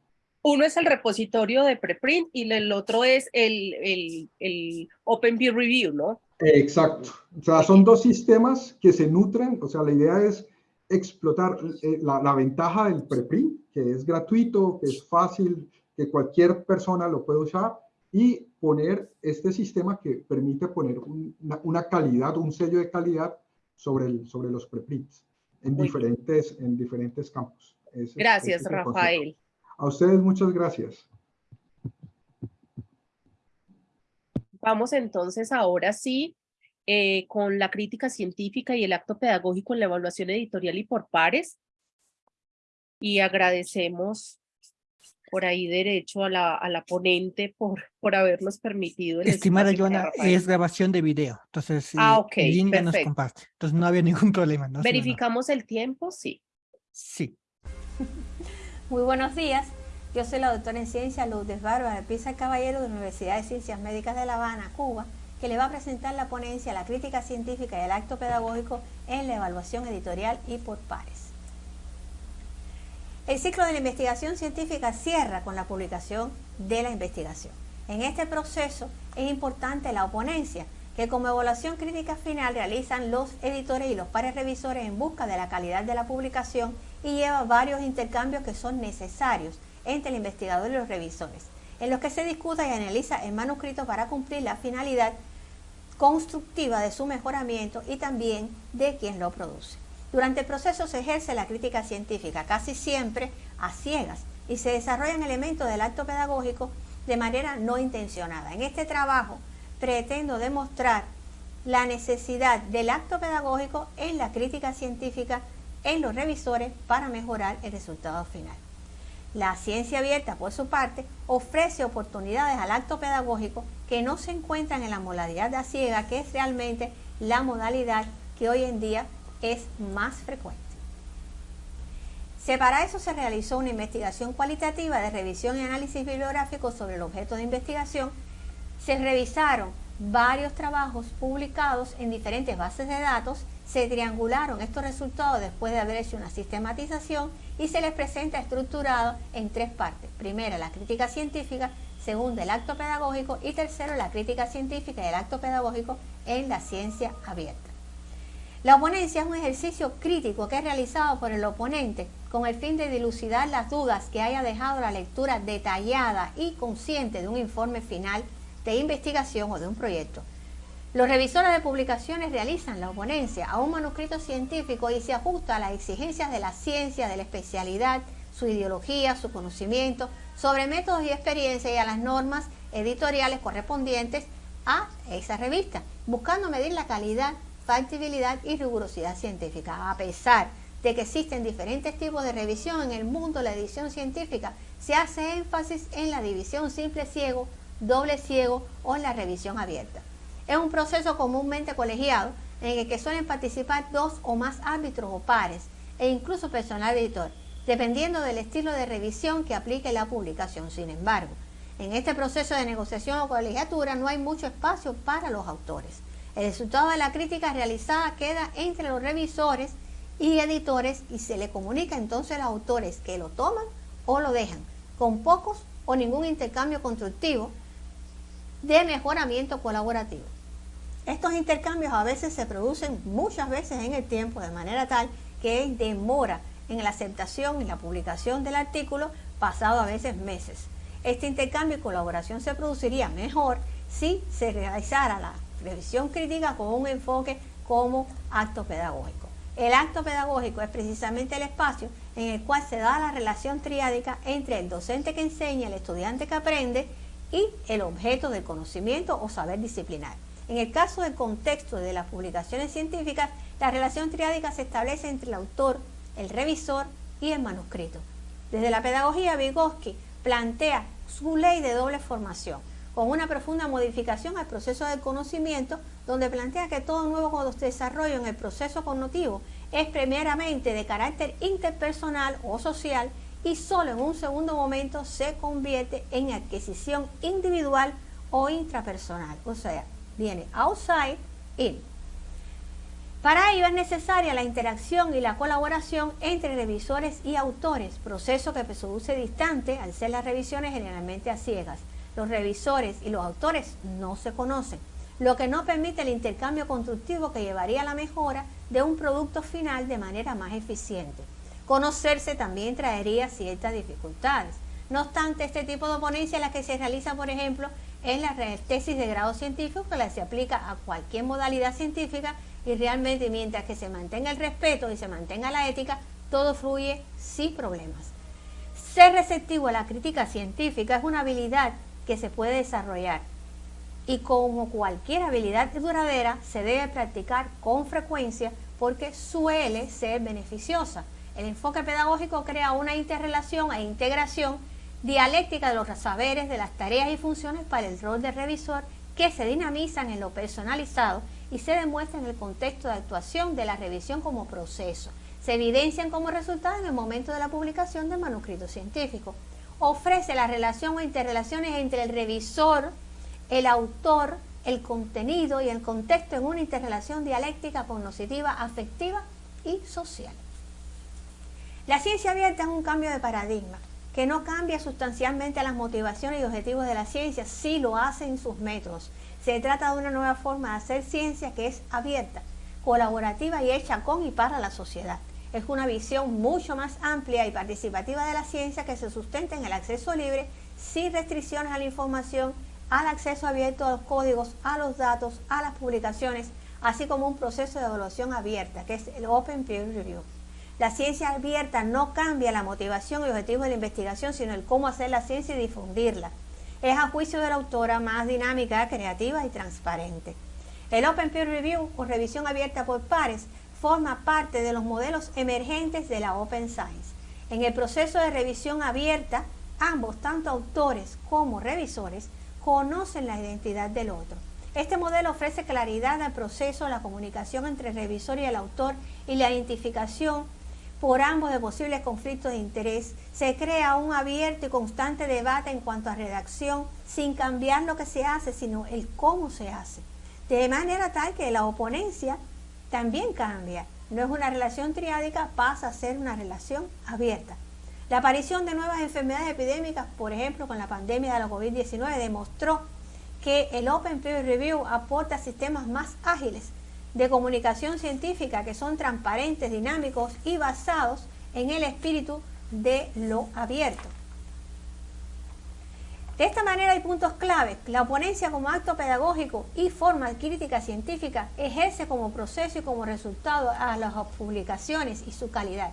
Uno es el repositorio de preprint y el otro es el, el, el Open Peer Review, ¿no? Exacto. O sea, son dos sistemas que se nutren. O sea, la idea es explotar eh, la, la, ventaja del preprint, que es gratuito, que es fácil, que cualquier persona lo puede usar, y poner este sistema que permite poner una, una, calidad, un sello de calidad sobre, el, sobre los preprints en diferentes, en diferentes campos. Ese, Gracias, ese Rafael. A ustedes muchas gracias. Vamos entonces ahora sí eh, con la crítica científica y el acto pedagógico en la evaluación editorial y por pares. Y agradecemos por ahí derecho a la, a la ponente por, por habernos permitido. El Estimada Joana, es grabación de video, entonces ah, okay, Linda nos comparte, entonces no había ningún problema. ¿no? ¿Verificamos el tiempo? Sí. Sí. Muy buenos días. Yo soy la doctora en ciencia Lourdes Bárbara Pisa Caballero de la Universidad de Ciencias Médicas de La Habana, Cuba, que le va a presentar la ponencia La crítica científica y el acto pedagógico en la evaluación editorial y por pares. El ciclo de la investigación científica cierra con la publicación de la investigación. En este proceso es importante la oponencia, que como evaluación crítica final realizan los editores y los pares revisores en busca de la calidad de la publicación y lleva varios intercambios que son necesarios entre el investigador y los revisores, en los que se discuta y analiza el manuscrito para cumplir la finalidad constructiva de su mejoramiento y también de quien lo produce. Durante el proceso se ejerce la crítica científica, casi siempre a ciegas, y se desarrollan elementos del acto pedagógico de manera no intencionada. En este trabajo pretendo demostrar la necesidad del acto pedagógico en la crítica científica en los revisores para mejorar el resultado final. La ciencia abierta, por su parte, ofrece oportunidades al acto pedagógico que no se encuentran en la modalidad de ciega, que es realmente la modalidad que hoy en día es más frecuente. Para eso se realizó una investigación cualitativa de revisión y análisis bibliográfico sobre el objeto de investigación. Se revisaron varios trabajos publicados en diferentes bases de datos se triangularon estos resultados después de haber hecho una sistematización y se les presenta estructurado en tres partes. Primero, la crítica científica, segundo, el acto pedagógico y tercero, la crítica científica y el acto pedagógico en la ciencia abierta. La oponencia es un ejercicio crítico que es realizado por el oponente con el fin de dilucidar las dudas que haya dejado la lectura detallada y consciente de un informe final de investigación o de un proyecto los revisores de publicaciones realizan la oponencia a un manuscrito científico y se ajusta a las exigencias de la ciencia, de la especialidad, su ideología, su conocimiento sobre métodos y experiencias y a las normas editoriales correspondientes a esa revista, buscando medir la calidad, factibilidad y rigurosidad científica. A pesar de que existen diferentes tipos de revisión en el mundo de la edición científica, se hace énfasis en la división simple ciego, doble ciego o en la revisión abierta. Es un proceso comúnmente colegiado en el que suelen participar dos o más árbitros o pares e incluso personal editor, dependiendo del estilo de revisión que aplique la publicación. Sin embargo, en este proceso de negociación o colegiatura no hay mucho espacio para los autores. El resultado de la crítica realizada queda entre los revisores y editores y se le comunica entonces a los autores que lo toman o lo dejan, con pocos o ningún intercambio constructivo de mejoramiento colaborativo. Estos intercambios a veces se producen muchas veces en el tiempo de manera tal que demora en la aceptación y la publicación del artículo pasado a veces meses. Este intercambio y colaboración se produciría mejor si se realizara la revisión crítica con un enfoque como acto pedagógico. El acto pedagógico es precisamente el espacio en el cual se da la relación triádica entre el docente que enseña, el estudiante que aprende y el objeto del conocimiento o saber disciplinar. En el caso del contexto de las publicaciones científicas, la relación triádica se establece entre el autor, el revisor y el manuscrito. Desde la pedagogía, Vygotsky plantea su ley de doble formación, con una profunda modificación al proceso del conocimiento, donde plantea que todo nuevo desarrollo en el proceso cognitivo es primeramente de carácter interpersonal o social y solo en un segundo momento se convierte en adquisición individual o intrapersonal, o sea, viene outside in. Para ello es necesaria la interacción y la colaboración entre revisores y autores, proceso que produce distante al ser las revisiones generalmente a ciegas. Los revisores y los autores no se conocen, lo que no permite el intercambio constructivo que llevaría a la mejora de un producto final de manera más eficiente. Conocerse también traería ciertas dificultades. No obstante, este tipo de ponencia, la que se realiza, por ejemplo, es la tesis de grado científico, que se aplica a cualquier modalidad científica y realmente mientras que se mantenga el respeto y se mantenga la ética, todo fluye sin problemas. Ser receptivo a la crítica científica es una habilidad que se puede desarrollar y como cualquier habilidad duradera se debe practicar con frecuencia porque suele ser beneficiosa. El enfoque pedagógico crea una interrelación e integración dialéctica de los saberes, de las tareas y funciones para el rol de revisor que se dinamizan en lo personalizado y se demuestra en el contexto de actuación de la revisión como proceso. Se evidencian como resultado en el momento de la publicación del manuscrito científico. Ofrece la relación o interrelaciones entre el revisor, el autor, el contenido y el contexto en una interrelación dialéctica cognitiva, afectiva y social. La ciencia abierta es un cambio de paradigma que no cambia sustancialmente las motivaciones y objetivos de la ciencia, sí lo hace en sus métodos. Se trata de una nueva forma de hacer ciencia que es abierta, colaborativa y hecha con y para la sociedad. Es una visión mucho más amplia y participativa de la ciencia que se sustenta en el acceso libre, sin restricciones a la información, al acceso abierto a los códigos, a los datos, a las publicaciones, así como un proceso de evaluación abierta, que es el Open Peer Review. La ciencia abierta no cambia la motivación y objetivo de la investigación, sino el cómo hacer la ciencia y difundirla es a juicio de la autora más dinámica, creativa y transparente. El Open Peer Review o revisión abierta por pares forma parte de los modelos emergentes de la Open Science. En el proceso de revisión abierta, ambos, tanto autores como revisores, conocen la identidad del otro. Este modelo ofrece claridad al proceso, la comunicación entre el revisor y el autor y la identificación por ambos de posibles conflictos de interés, se crea un abierto y constante debate en cuanto a redacción, sin cambiar lo que se hace, sino el cómo se hace. De manera tal que la oponencia también cambia. No es una relación triádica, pasa a ser una relación abierta. La aparición de nuevas enfermedades epidémicas, por ejemplo con la pandemia de la COVID-19, demostró que el Open Peer Review aporta sistemas más ágiles de comunicación científica que son transparentes, dinámicos y basados en el espíritu de lo abierto. De esta manera hay puntos claves. La oponencia como acto pedagógico y forma crítica científica ejerce como proceso y como resultado a las publicaciones y su calidad.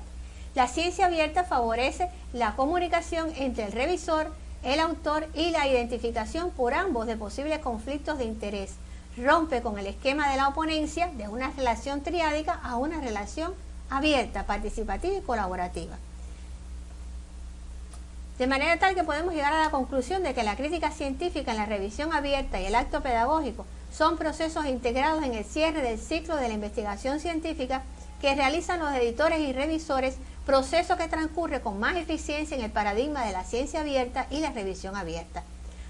La ciencia abierta favorece la comunicación entre el revisor, el autor y la identificación por ambos de posibles conflictos de interés rompe con el esquema de la oponencia de una relación triádica a una relación abierta, participativa y colaborativa. De manera tal que podemos llegar a la conclusión de que la crítica científica en la revisión abierta y el acto pedagógico son procesos integrados en el cierre del ciclo de la investigación científica que realizan los editores y revisores, proceso que transcurre con más eficiencia en el paradigma de la ciencia abierta y la revisión abierta.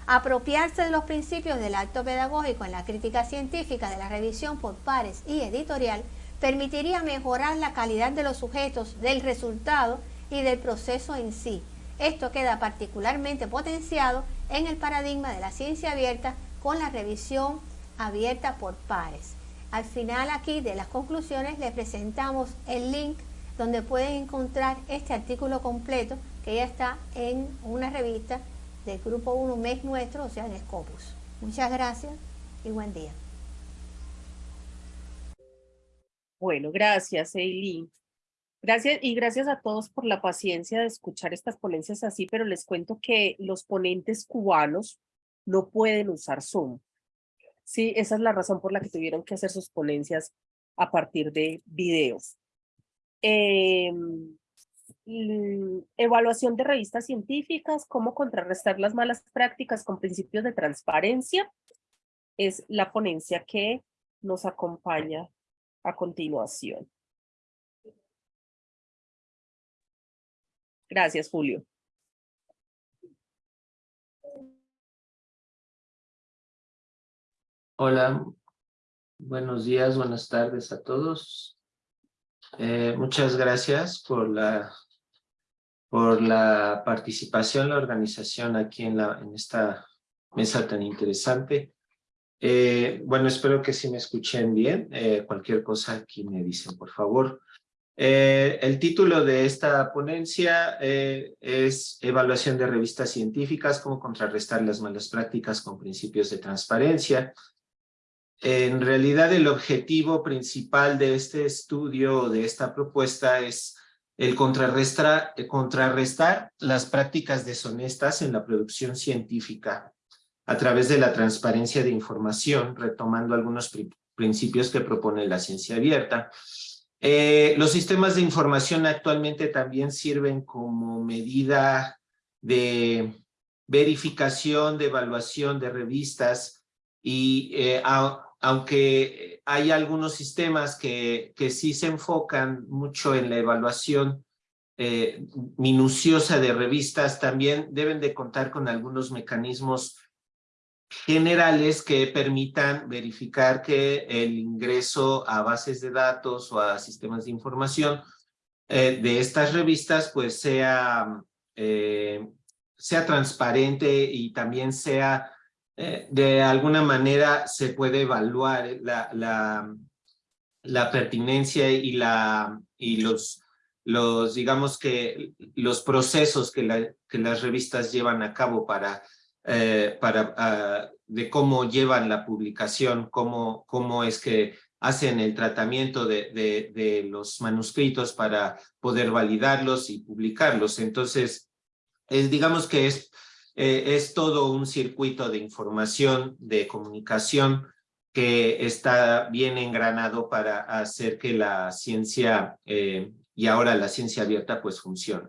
Apropiarse de los principios del acto pedagógico en la crítica científica de la revisión por pares y editorial permitiría mejorar la calidad de los sujetos, del resultado y del proceso en sí. Esto queda particularmente potenciado en el paradigma de la ciencia abierta con la revisión abierta por pares. Al final aquí de las conclusiones les presentamos el link donde pueden encontrar este artículo completo que ya está en una revista del grupo 1 mes nuestro, o sea, en Scopus. Muchas gracias y buen día. Bueno, gracias, Eileen. Gracias y gracias a todos por la paciencia de escuchar estas ponencias así, pero les cuento que los ponentes cubanos no pueden usar Zoom. Sí, esa es la razón por la que tuvieron que hacer sus ponencias a partir de videos. Em, evaluación de revistas científicas, cómo contrarrestar las malas prácticas con principios de transparencia, es la ponencia que nos acompaña a continuación. Gracias, Julio. Hola, buenos días, buenas tardes a todos. Eh, muchas gracias por la, por la participación, la organización aquí en, la, en esta mesa tan interesante. Eh, bueno, espero que sí me escuchen bien. Eh, cualquier cosa aquí me dicen, por favor. Eh, el título de esta ponencia es Evaluación de revistas científicas, cómo contrarrestar las malas prácticas con principios de transparencia. En realidad, el objetivo principal de este estudio, de esta propuesta, es el contrarrestar, contrarrestar las prácticas deshonestas en la producción científica a través de la transparencia de información, retomando algunos principios que propone la ciencia abierta. Eh, los sistemas de información actualmente también sirven como medida de verificación, de evaluación de revistas y eh, aunque hay algunos sistemas que, que sí se enfocan mucho en la evaluación eh, minuciosa de revistas, también deben de contar con algunos mecanismos generales que permitan verificar que el ingreso a bases de datos o a sistemas de información eh, de estas revistas pues sea, eh, sea transparente y también sea eh, de alguna manera se puede evaluar la, la, la pertinencia y, la, y los, los, digamos que los procesos que, la, que las revistas llevan a cabo para eh, para, ah, de cómo llevan la publicación, cómo, cómo es que hacen el tratamiento de, de, los manuscritos para poder validarlos y publicarlos. Entonces, es, digamos que es, eh, es todo un circuito de información, de comunicación, que está bien engranado para hacer que la ciencia eh, y ahora la ciencia abierta pues funcione.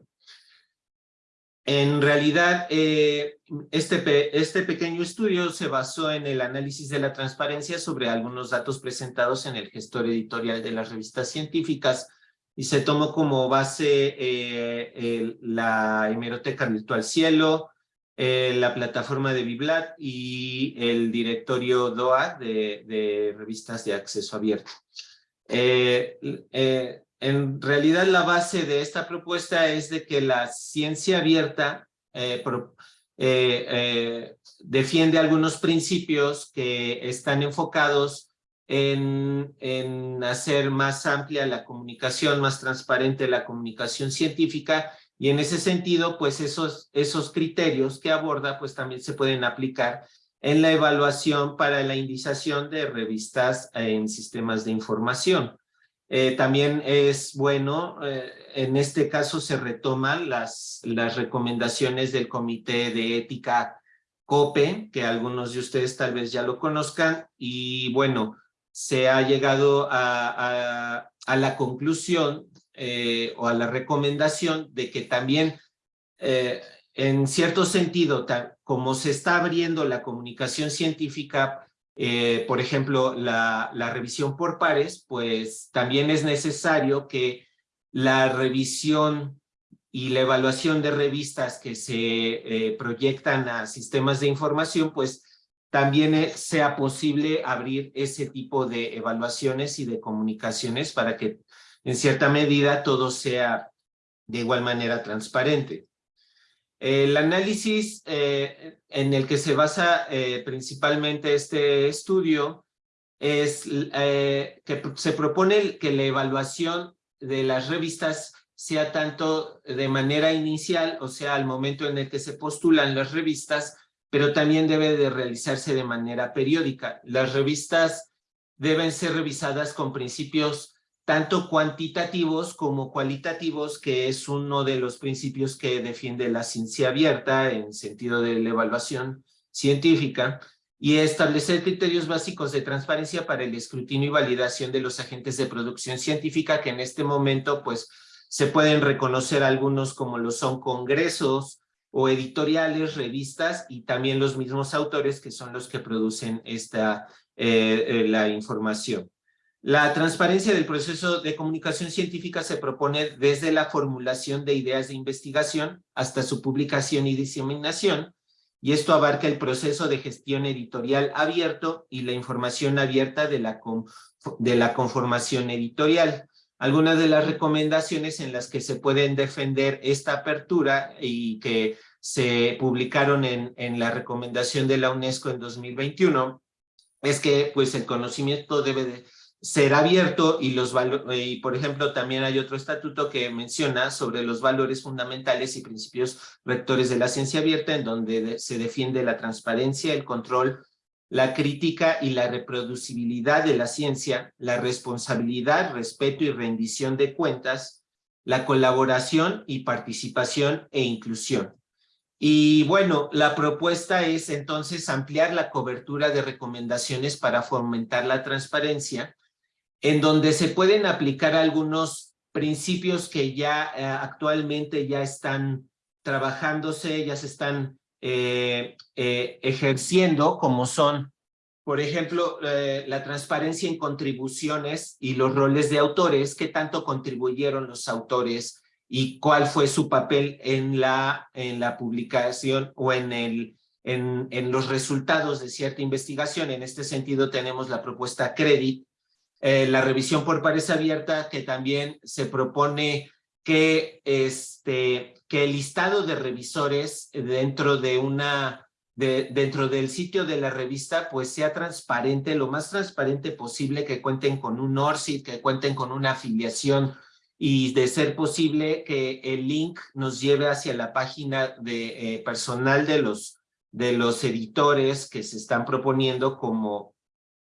En realidad, eh, este, este pequeño estudio se basó en el análisis de la transparencia sobre algunos datos presentados en el gestor editorial de las revistas científicas y se tomó como base eh, la hemeroteca virtual Cielo, eh, la plataforma de Biblat y el directorio DOA de, revistas de acceso abierto. En realidad la base de esta propuesta es de que la ciencia abierta eh, eh, eh, defiende algunos principios que están enfocados en, en, hacer más amplia la comunicación, más transparente la comunicación científica y en ese sentido, pues esos, esos criterios que aborda, pues también se pueden aplicar en la evaluación para la indización de revistas en sistemas de información. Eh, también es bueno, eh, en este caso se retoman las, las recomendaciones del Comité de Ética COPE, que algunos de ustedes tal vez ya lo conozcan, y bueno, se ha llegado a, a, la conclusión eh, o a la recomendación de que también, en cierto sentido, como se está abriendo la comunicación científica eh, por ejemplo, la, revisión por pares, pues también es necesario que la revisión y la evaluación de revistas que se eh, proyectan a sistemas de información, pues también eh, sea posible abrir ese tipo de evaluaciones y de comunicaciones para que en cierta medida todo sea de igual manera transparente. El análisis eh, en el que se basa eh, principalmente este estudio es eh, que se propone que la evaluación de las revistas sea tanto de manera inicial, o sea, al momento en el que se postulan las revistas, pero también debe de realizarse de manera periódica. Las revistas deben ser revisadas con principios tanto cuantitativos como cualitativos, que es uno de los principios que defiende la ciencia abierta en sentido de la evaluación científica, y establecer criterios básicos de transparencia para el escrutinio y validación de los agentes de producción científica, que en este momento pues se pueden reconocer algunos como lo son congresos o editoriales, revistas, y también los mismos autores que son los que producen esta, eh, eh, la información. La transparencia del proceso de comunicación científica se propone desde la formulación de ideas de investigación hasta su publicación y diseminación, y esto abarca el proceso de gestión editorial abierto y la información abierta de la, de la conformación editorial. Algunas de las recomendaciones en las que se pueden defender esta apertura y que se publicaron en, en la recomendación de la UNESCO en 2021 es que pues el conocimiento debe de ser abierto y los y por ejemplo también hay otro estatuto que menciona sobre los valores fundamentales y principios rectores de la ciencia abierta en donde se defiende la transparencia, el control, la crítica y la reproducibilidad de la ciencia, la responsabilidad, respeto y rendición de cuentas, la colaboración y participación e inclusión. Y bueno, la propuesta es entonces ampliar la cobertura de recomendaciones para fomentar la transparencia, en donde se pueden aplicar algunos principios que ya eh, actualmente ya están trabajándose, ya se están eh, eh, ejerciendo, como son, por ejemplo, la transparencia en contribuciones y los roles de autores, qué tanto contribuyeron los autores y cuál fue su papel en la, en la publicación o en, el, en, en los resultados de cierta investigación. En este sentido tenemos la propuesta CREDIT, eh, la revisión por pares abierta, que también se propone que, este, que el listado de revisores dentro de una de, dentro del sitio de la revista pues sea transparente, lo más transparente posible, que cuenten con un ORCID, que cuenten con una afiliación y de ser posible que el link nos lleve hacia la página de eh, personal de los, de los editores que se están proponiendo como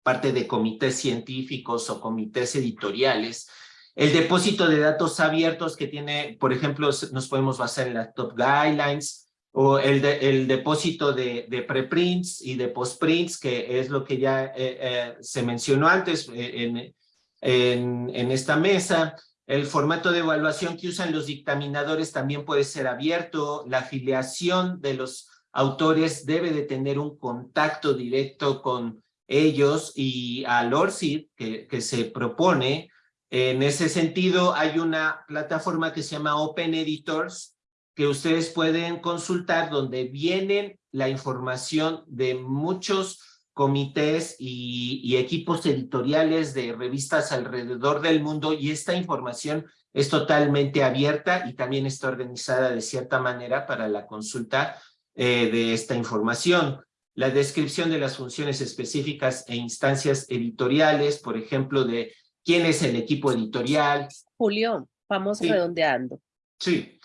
parte de comités científicos o comités editoriales. El depósito de datos abiertos que tiene, por ejemplo, nos podemos basar en las top guidelines o el, depósito de, preprints y de postprints, que es lo que ya eh, eh, se mencionó antes eh, en, en, en esta mesa. El formato de evaluación que usan los dictaminadores también puede ser abierto. La afiliación de los autores debe de tener un contacto directo con ellos y al ORCID que, se propone. En ese sentido, hay una plataforma que se llama Open Editors, que ustedes pueden consultar, donde vienen la información de muchos comités y, y, equipos editoriales de revistas alrededor del mundo y esta información es totalmente abierta y también está organizada de cierta manera para la consulta eh, de esta información la descripción de las funciones específicas e instancias editoriales, por ejemplo, de quién es el equipo editorial. Julio, vamos redondeando. Sí,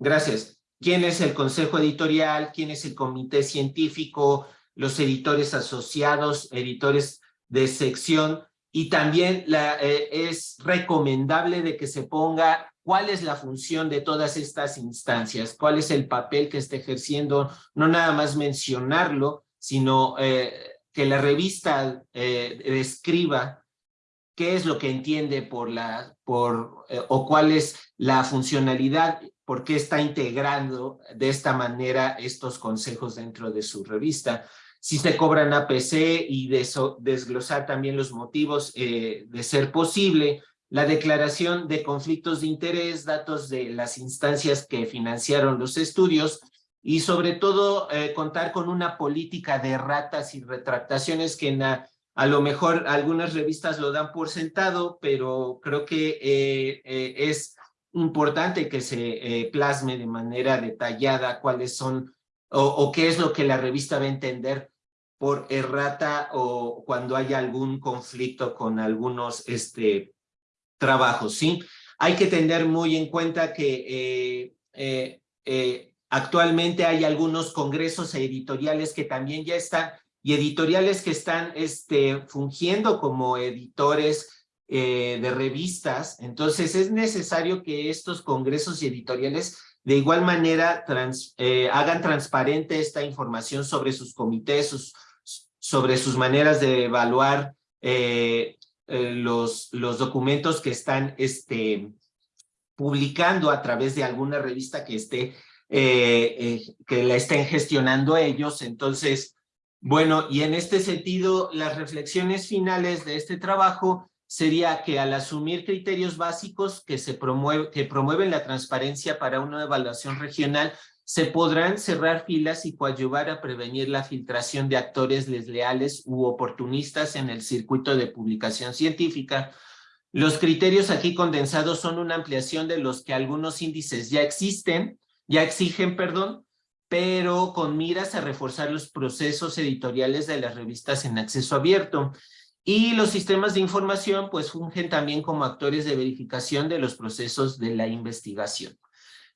gracias. ¿Quién es el consejo editorial? ¿Quién es el comité científico? Los editores asociados, editores de sección. Y también la, eh, es recomendable de que se ponga cuál es la función de todas estas instancias, cuál es el papel que está ejerciendo, no nada más mencionarlo, sino eh, que la revista eh, describa qué es lo que entiende por la, por, eh, o cuál es la funcionalidad, por qué está integrando de esta manera estos consejos dentro de su revista. Si se cobran APC y de eso, desglosar también los motivos de ser posible, la declaración de conflictos de interés, datos de las instancias que financiaron los estudios, y sobre todo eh, contar con una política de ratas y retractaciones que a, lo mejor algunas revistas lo dan por sentado, pero creo que eh, eh, es importante que se plasme de manera detallada cuáles son o, qué es lo que la revista va a entender por errata o cuando haya algún conflicto con algunos este, trabajos, ¿sí? Hay que tener muy en cuenta que actualmente hay algunos congresos editoriales que también ya están, y editoriales que están este, fungiendo como editores eh, de revistas. Entonces es necesario que estos congresos y editoriales de igual manera eh, hagan transparente esta información sobre sus comités, sobre sus maneras de evaluar eh, los, los documentos que están este, publicando a través de alguna revista que esté que la estén gestionando ellos. Entonces, bueno, y en este sentido, las reflexiones finales de este trabajo sería que al asumir criterios básicos que, se que promueven la transparencia para una evaluación regional, se podrán cerrar filas y coadyuvar a prevenir la filtración de actores desleales u oportunistas en el circuito de publicación científica. Los criterios aquí condensados son una ampliación de los que algunos índices ya existen, ya exigen, perdón, pero con miras a reforzar los procesos editoriales de las revistas en acceso abierto. Y los sistemas de información pues fungen también como actores de verificación de los procesos de la investigación.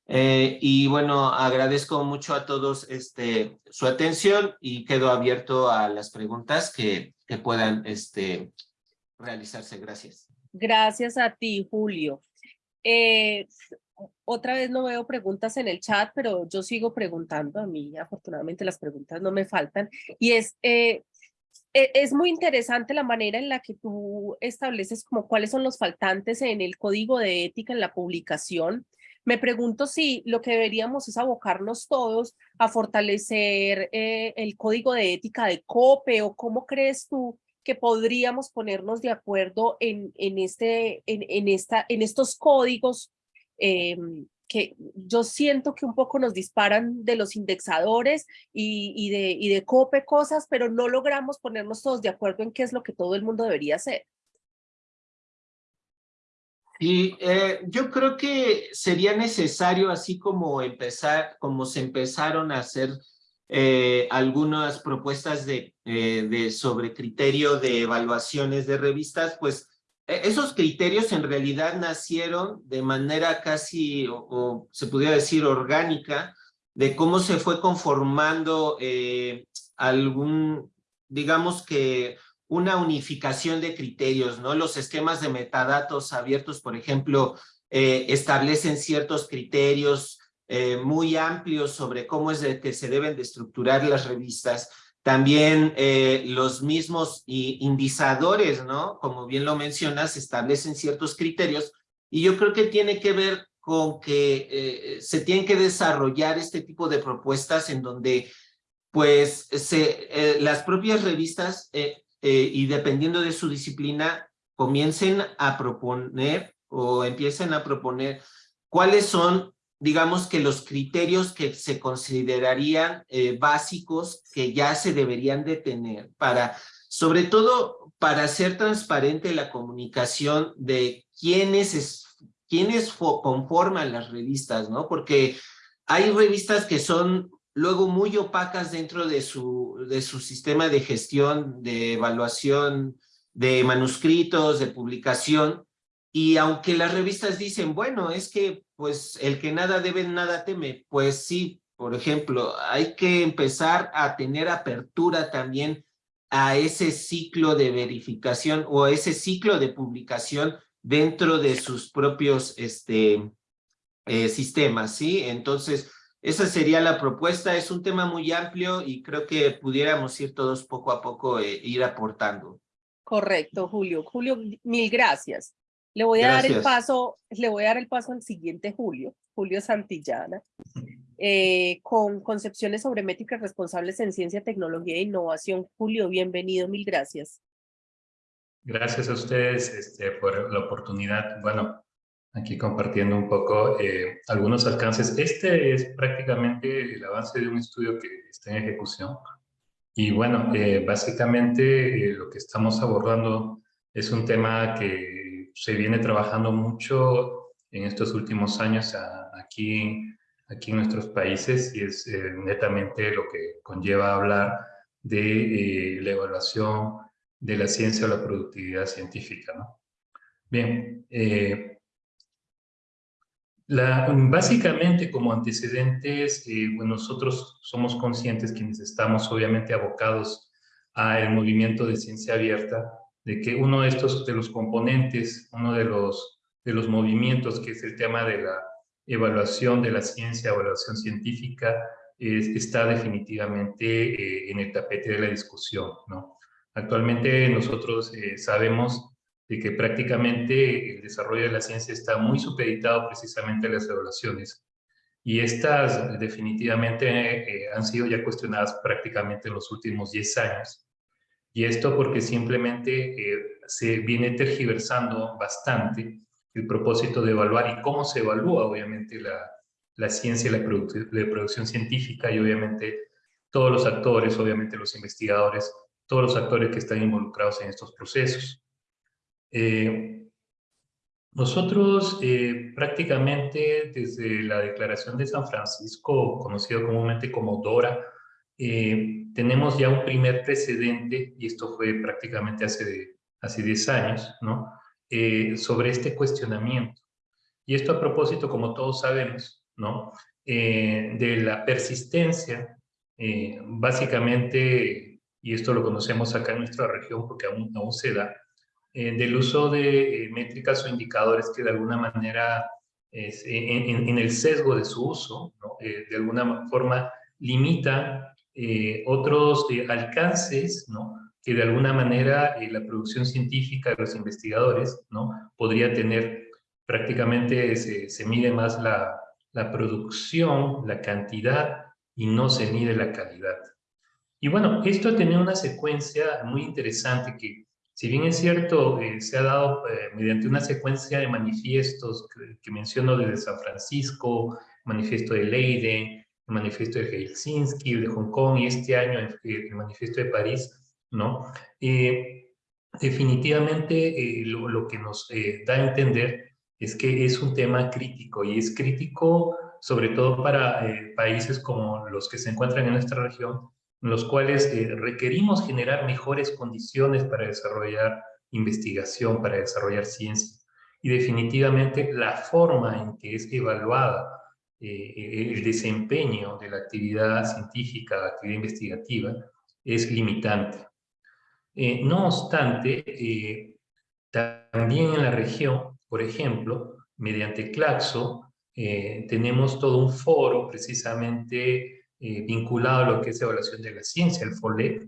Eh, y bueno, agradezco mucho a todos este, su atención y quedo abierto a las preguntas que, que puedan este, realizarse. Gracias. Gracias a ti, Julio. Eh, otra vez no veo preguntas en el chat, pero yo sigo preguntando. A mí, afortunadamente, las preguntas no me faltan. Y es, eh, e, es muy interesante la manera en la que tú estableces como cuáles son los faltantes en el código de ética en la publicación. Me pregunto si lo que deberíamos es abocarnos todos a fortalecer eh, el código de ética de COPE o cómo crees tú que podríamos ponernos de acuerdo en, en, este, en, en, esta, en estos códigos Em, que yo siento que un poco nos disparan de los indexadores y, de, y de COPE cosas, pero no logramos ponernos todos de acuerdo en qué es lo que todo el mundo debería hacer. Y eh, yo creo que sería necesario, así como empezar, como se empezaron a hacer eh, algunas propuestas de, eh, de sobre criterio de evaluaciones de revistas, pues esos criterios en realidad nacieron de manera casi, o, se pudiera decir orgánica, de cómo se fue conformando eh, algún, digamos que una unificación de criterios, ¿no? Los esquemas de metadatos abiertos, por ejemplo, eh, establecen ciertos criterios eh, muy amplios sobre cómo es de que se deben de estructurar las revistas, también eh, los mismos indizadores, ¿no? Como bien lo mencionas, establecen ciertos criterios y yo creo que tiene que ver con que eh, se tienen que desarrollar este tipo de propuestas en donde pues se, eh, las propias revistas y dependiendo de su disciplina comiencen a proponer o empiecen a proponer cuáles son digamos que los criterios que se considerarían eh, básicos que ya se deberían de tener para, sobre todo para hacer transparente la comunicación de quiénes, es, quiénes conforman las revistas, ¿no? Porque hay revistas que son luego muy opacas dentro de su, de su sistema de gestión, de evaluación, de manuscritos, de publicación, y aunque las revistas dicen, bueno, es que pues el que nada debe, nada teme, pues sí, por ejemplo, hay que empezar a tener apertura también a ese ciclo de verificación o a ese ciclo de publicación dentro de sus propios este, eh, sistemas, ¿sí? Entonces, esa sería la propuesta. Es un tema muy amplio y creo que pudiéramos ir todos poco a poco e ir aportando. Correcto, Julio. Julio, mil gracias. Le voy a dar el paso, le voy a dar el paso al siguiente Julio, Julio Santillana, eh, con concepciones sobre métricas responsables en ciencia, tecnología e innovación. Julio, bienvenido, mil gracias. Gracias a ustedes este, por la oportunidad. Bueno, aquí compartiendo un poco eh, algunos alcances. Este es prácticamente el avance de un estudio que está en ejecución. Y bueno, eh, básicamente lo que estamos abordando es un tema que se viene trabajando mucho en estos últimos años aquí, aquí en nuestros países y es eh, netamente lo que conlleva hablar de eh, la evaluación de la ciencia o la productividad científica. ¿no? Bien, eh, básicamente, como antecedentes, nosotros somos conscientes, quienes estamos obviamente abocados al movimiento de ciencia abierta, de que uno de estos, de los componentes, uno de los, de los movimientos, que es el tema de la evaluación de la ciencia, evaluación científica, está definitivamente eh, en el tapete de la discusión, ¿no? Actualmente nosotros eh, sabemos de que prácticamente el desarrollo de la ciencia está muy supeditado precisamente a las evaluaciones. Y estas definitivamente eh, han sido ya cuestionadas prácticamente en los últimos 10 años. Y esto porque simplemente eh, se viene tergiversando bastante el propósito de evaluar y cómo se evalúa obviamente la, la ciencia la, la producción científica y obviamente todos los actores, obviamente los investigadores, todos los actores que están involucrados en estos procesos. Eh, nosotros eh, prácticamente desde la Declaración de San Francisco, conocido comúnmente como DORA, eh, tenemos ya un primer precedente, y esto fue prácticamente hace, hace 10 años, ¿no? sobre este cuestionamiento. Y esto a propósito, como todos sabemos, ¿no? de la persistencia, básicamente, y esto lo conocemos acá en nuestra región porque aún, aún se da, eh, del uso de eh, métricas o indicadores que de alguna manera, en, el sesgo de su uso, eh, de alguna forma limita otros alcances ¿no? que de alguna manera la producción científica de los investigadores ¿no? podría tener. Prácticamente se, se mide más la, la producción, la cantidad, y no se mide la calidad. Y bueno, esto ha tenido una secuencia muy interesante que si bien es cierto, eh, se ha dado eh, mediante una secuencia de manifiestos que, menciono desde San Francisco, manifiesto de Leiden, el manifiesto de Helsinki, de Hong Kong y este año el, manifiesto de París, ¿no? Eh, definitivamente lo, lo, que nos da a entender es que es un tema crítico y es crítico sobre todo para países como los que se encuentran en nuestra región, en los cuales eh, requerimos generar mejores condiciones para desarrollar investigación, para desarrollar ciencia. Y definitivamente la forma en que es evaluada eh, el desempeño de la actividad científica, la actividad investigativa, es limitante. Eh, no obstante, también en la región, por ejemplo, mediante Claxo, tenemos todo un foro precisamente eh, vinculado a lo que es evaluación de la ciencia, el FOLEC,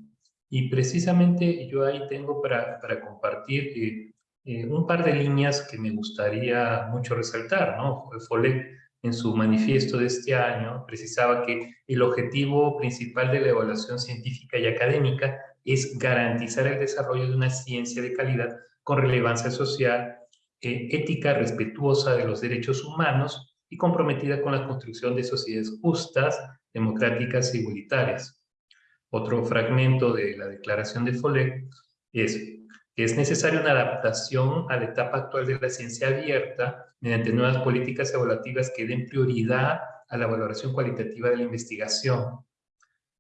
y precisamente yo ahí tengo para, para compartir eh, eh, un par de líneas que me gustaría mucho resaltar, ¿no? El FOLEC en su manifiesto de este año precisaba que el objetivo principal de la evaluación científica y académica es garantizar el desarrollo de una ciencia de calidad con relevancia social, ética respetuosa de los derechos humanos y comprometida con la construcción de sociedades justas, democráticas y igualitarias. Otro fragmento de la declaración de Follett es es necesaria una adaptación a la etapa actual de la ciencia abierta mediante nuevas políticas evaluativas que den prioridad a la valoración cualitativa de la investigación.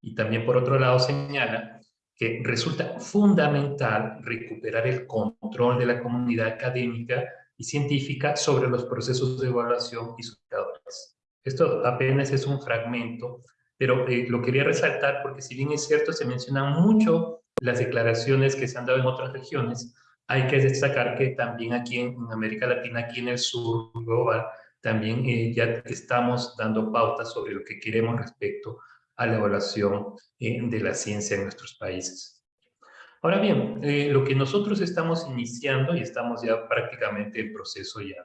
Y también, por otro lado, señala que resulta fundamental recuperar el control de la comunidad académica y científica sobre los procesos de evaluación y sus indicadores. Esto apenas es un fragmento, pero eh, lo quería resaltar porque si bien es cierto, se mencionan mucho las declaraciones que se han dado en otras regiones, hay que destacar que también aquí en, América Latina, aquí en el sur global, también eh, ya estamos dando pautas sobre lo que queremos respecto a la evaluación eh, de la ciencia en nuestros países. Ahora bien, lo que nosotros estamos iniciando, y estamos ya prácticamente en proceso ya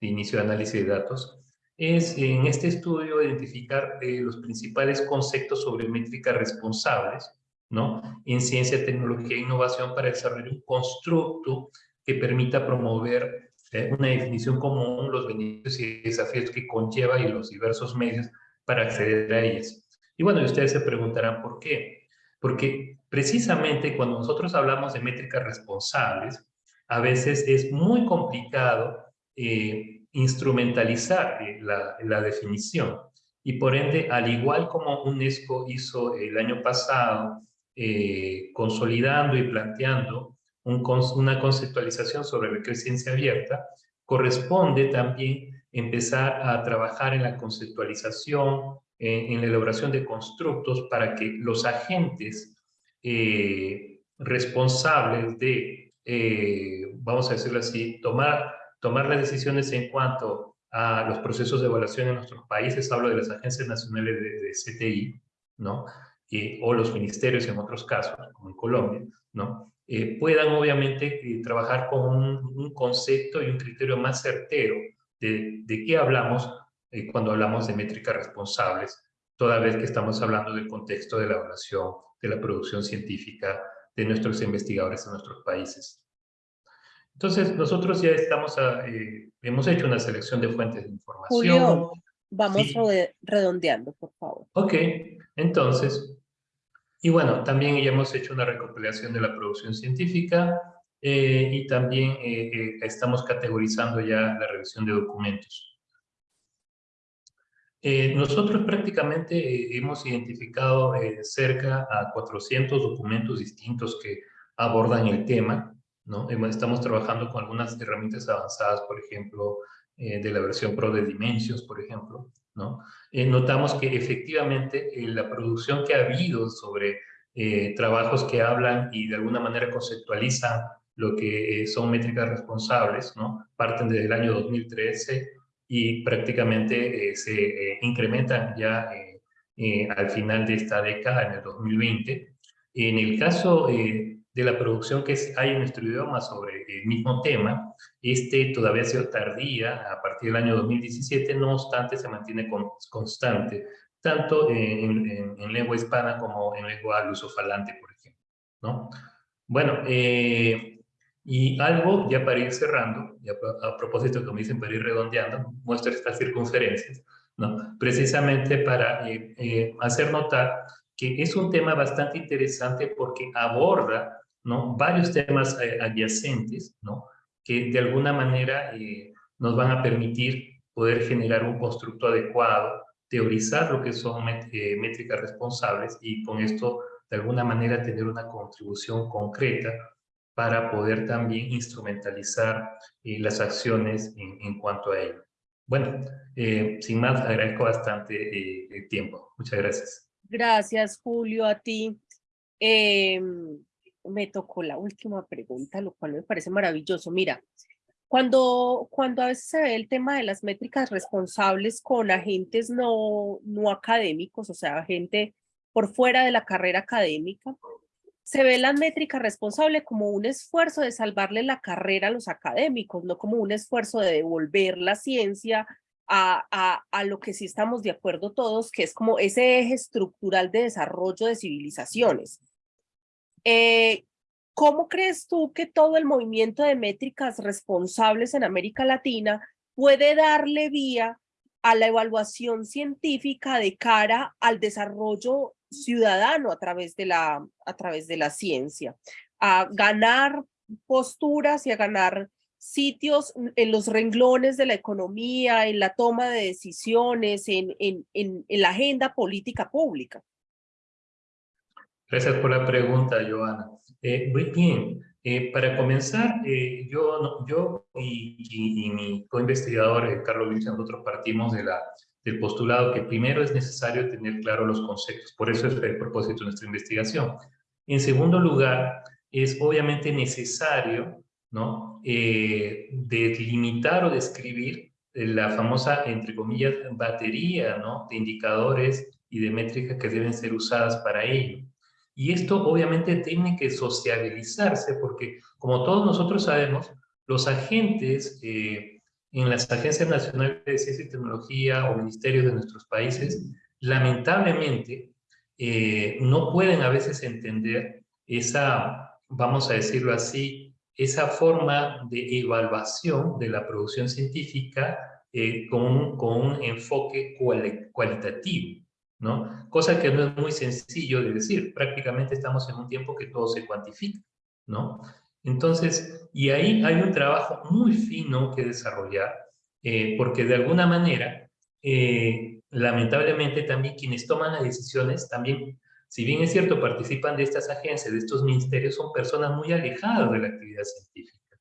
de inicio de análisis de datos, es en este estudio identificar eh, los principales conceptos sobre métricas responsables, ¿no? En ciencia, tecnología e innovación para desarrollar un constructo que permita promover eh, una definición común, los beneficios y desafíos que conlleva y los diversos medios para acceder a ellas. Y bueno, ustedes se preguntarán por qué. Porque precisamente cuando nosotros hablamos de métricas responsables, a veces es muy complicado eh, instrumentalizar eh, la, definición. Y por ende, al igual como UNESCO hizo el año pasado, eh, consolidando y planteando una conceptualización sobre ciencia abierta, corresponde también empezar a trabajar en la conceptualización, en, la elaboración de constructos para que los agentes eh, responsables de, eh, vamos a decirlo así, tomar, tomar las decisiones en cuanto a los procesos de evaluación en nuestros países, hablo de las agencias nacionales de, CTI, ¿no? O los ministerios en otros casos, como en Colombia, ¿no? Eh, puedan obviamente trabajar con un, concepto y un criterio más certero de, de qué hablamos eh, cuando hablamos de métricas responsables, toda vez que estamos hablando del contexto de la evaluación, de la producción científica de nuestros investigadores en nuestros países. Entonces, nosotros ya estamos, eh, hemos hecho una selección de fuentes de información. Julio, vamos redondeando, por favor. Ok, entonces, y bueno, también ya hemos hecho una recopilación de la producción científica eh, y también estamos categorizando ya la revisión de documentos. Eh, nosotros prácticamente eh, hemos identificado eh, cerca a 400 documentos distintos que abordan el tema, ¿no? Estamos trabajando con algunas herramientas avanzadas, por ejemplo, de la versión Pro de Dimensions, por ejemplo, ¿no? notamos que efectivamente la producción que ha habido sobre trabajos que hablan y de alguna manera conceptualizan lo que son métricas responsables, ¿no? Parten desde el año 2013 y prácticamente eh, se eh, incrementan ya eh, al final de esta década, en el 2020. En el caso de la producción que hay en nuestro idioma sobre el mismo tema, este todavía ha sido tardía a partir del año 2017, no obstante se mantiene constante, tanto en, en, lengua hispana como en lengua lusofalante, por ejemplo. ¿no? Bueno, eh, y algo, ya para ir cerrando, ya a propósito, como dicen, para ir redondeando, muestro estas circunferencias, ¿no? precisamente para eh, eh, hacer notar que es un tema bastante interesante porque aborda ¿no? varios temas eh, adyacentes ¿no? que de alguna manera nos van a permitir poder generar un constructo adecuado, teorizar lo que son métricas responsables y con esto de alguna manera tener una contribución concreta para poder también instrumentalizar eh, las acciones en, cuanto a ello. Bueno, eh, sin más, agradezco bastante eh, el tiempo. Muchas gracias. Gracias, Julio, a ti. Em, me tocó la última pregunta, lo cual me parece maravilloso. Mira, cuando, cuando a veces se ve el tema de las métricas responsables con agentes no, no académicos, o sea, gente por fuera de la carrera académica, se ve la métrica responsable como un esfuerzo de salvarle la carrera a los académicos, no como un esfuerzo de devolver la ciencia a, a, lo que sí estamos de acuerdo todos, que es como ese eje estructural de desarrollo de civilizaciones. Eh, ¿Cómo crees tú que todo el movimiento de métricas responsables en América Latina puede darle vía a la evaluación científica de cara al desarrollo ciudadano a través de la, a través de la ciencia, a ganar posturas y a ganar sitios en los renglones de la economía, en la toma de decisiones, en, en, en, la agenda política pública. Gracias por la pregunta, Joana. Eh, muy bien, eh, para comenzar, eh, yo, yo y, y, mi co-investigador, Carlos Luis, nosotros partimos de la del postulado que primero es necesario tener claro los conceptos, por eso es el propósito de nuestra investigación. En segundo lugar, es obviamente necesario ¿no? Eh, delimitar o describir la famosa, entre comillas, batería ¿no? de indicadores y de métricas que deben ser usadas para ello. Y esto obviamente tiene que sociabilizarse porque, como todos nosotros sabemos, los agentes eh, en las agencias nacionales de ciencia y tecnología o ministerios de nuestros países, lamentablemente eh, no pueden a veces entender esa, vamos a decirlo así, esa forma de evaluación de la producción científica eh, con, con, un, enfoque cualitativo, ¿no? Cosa que no es muy sencillo de decir, prácticamente estamos en un tiempo que todo se cuantifica, ¿no? Entonces, y ahí hay un trabajo muy fino que desarrollar, eh, porque de alguna manera, eh, lamentablemente también quienes toman las decisiones, también, si bien es cierto, participan de estas agencias, de estos ministerios, son personas muy alejadas de la actividad científica.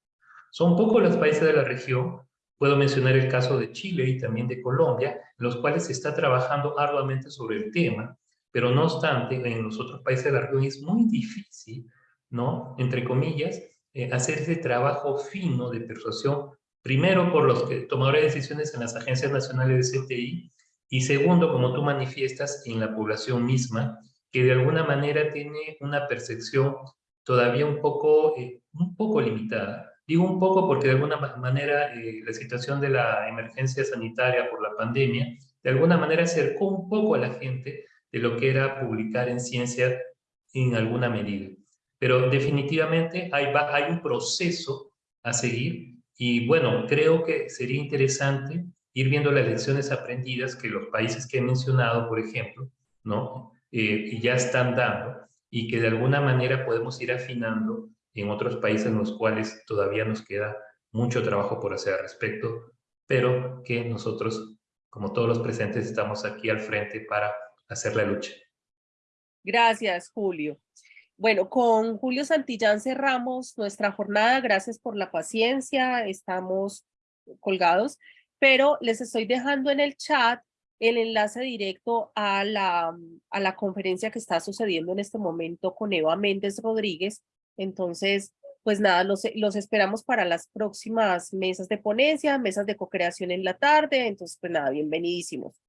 Son pocos los países de la región Puedo mencionar el caso de Chile y también de Colombia, en los cuales se está trabajando arduamente sobre el tema, pero no obstante, en los otros países de la región es muy difícil, ¿no? Entre comillas, eh, hacer ese trabajo fino de persuasión, primero por los que, tomadores de decisiones en las agencias nacionales de CTI, y segundo, como tú manifiestas, en la población misma, que de alguna manera tiene una percepción todavía un poco, eh, un poco limitada. Digo un poco porque de alguna manera eh, la situación de la emergencia sanitaria por la pandemia, de alguna manera acercó un poco a la gente de lo que era publicar en ciencia en alguna medida. Pero definitivamente hay, hay un proceso a seguir y bueno, creo que sería interesante ir viendo las lecciones aprendidas que los países que he mencionado, por ejemplo, ¿no? Eh, ya están dando y que de alguna manera podemos ir afinando en otros países en los cuales todavía nos queda mucho trabajo por hacer al respecto, pero que nosotros, como todos los presentes, estamos aquí al frente para hacer la lucha. Gracias, Julio. Bueno, con Julio Santillán cerramos nuestra jornada. Gracias por la paciencia. Estamos colgados, pero les estoy dejando en el chat el enlace directo a la, a la conferencia que está sucediendo en este momento con Eva Méndez Rodríguez. Entonces, pues nada, los, los esperamos para las próximas mesas de ponencia, mesas de co-creación en la tarde. Entonces, pues nada, bienvenidísimos.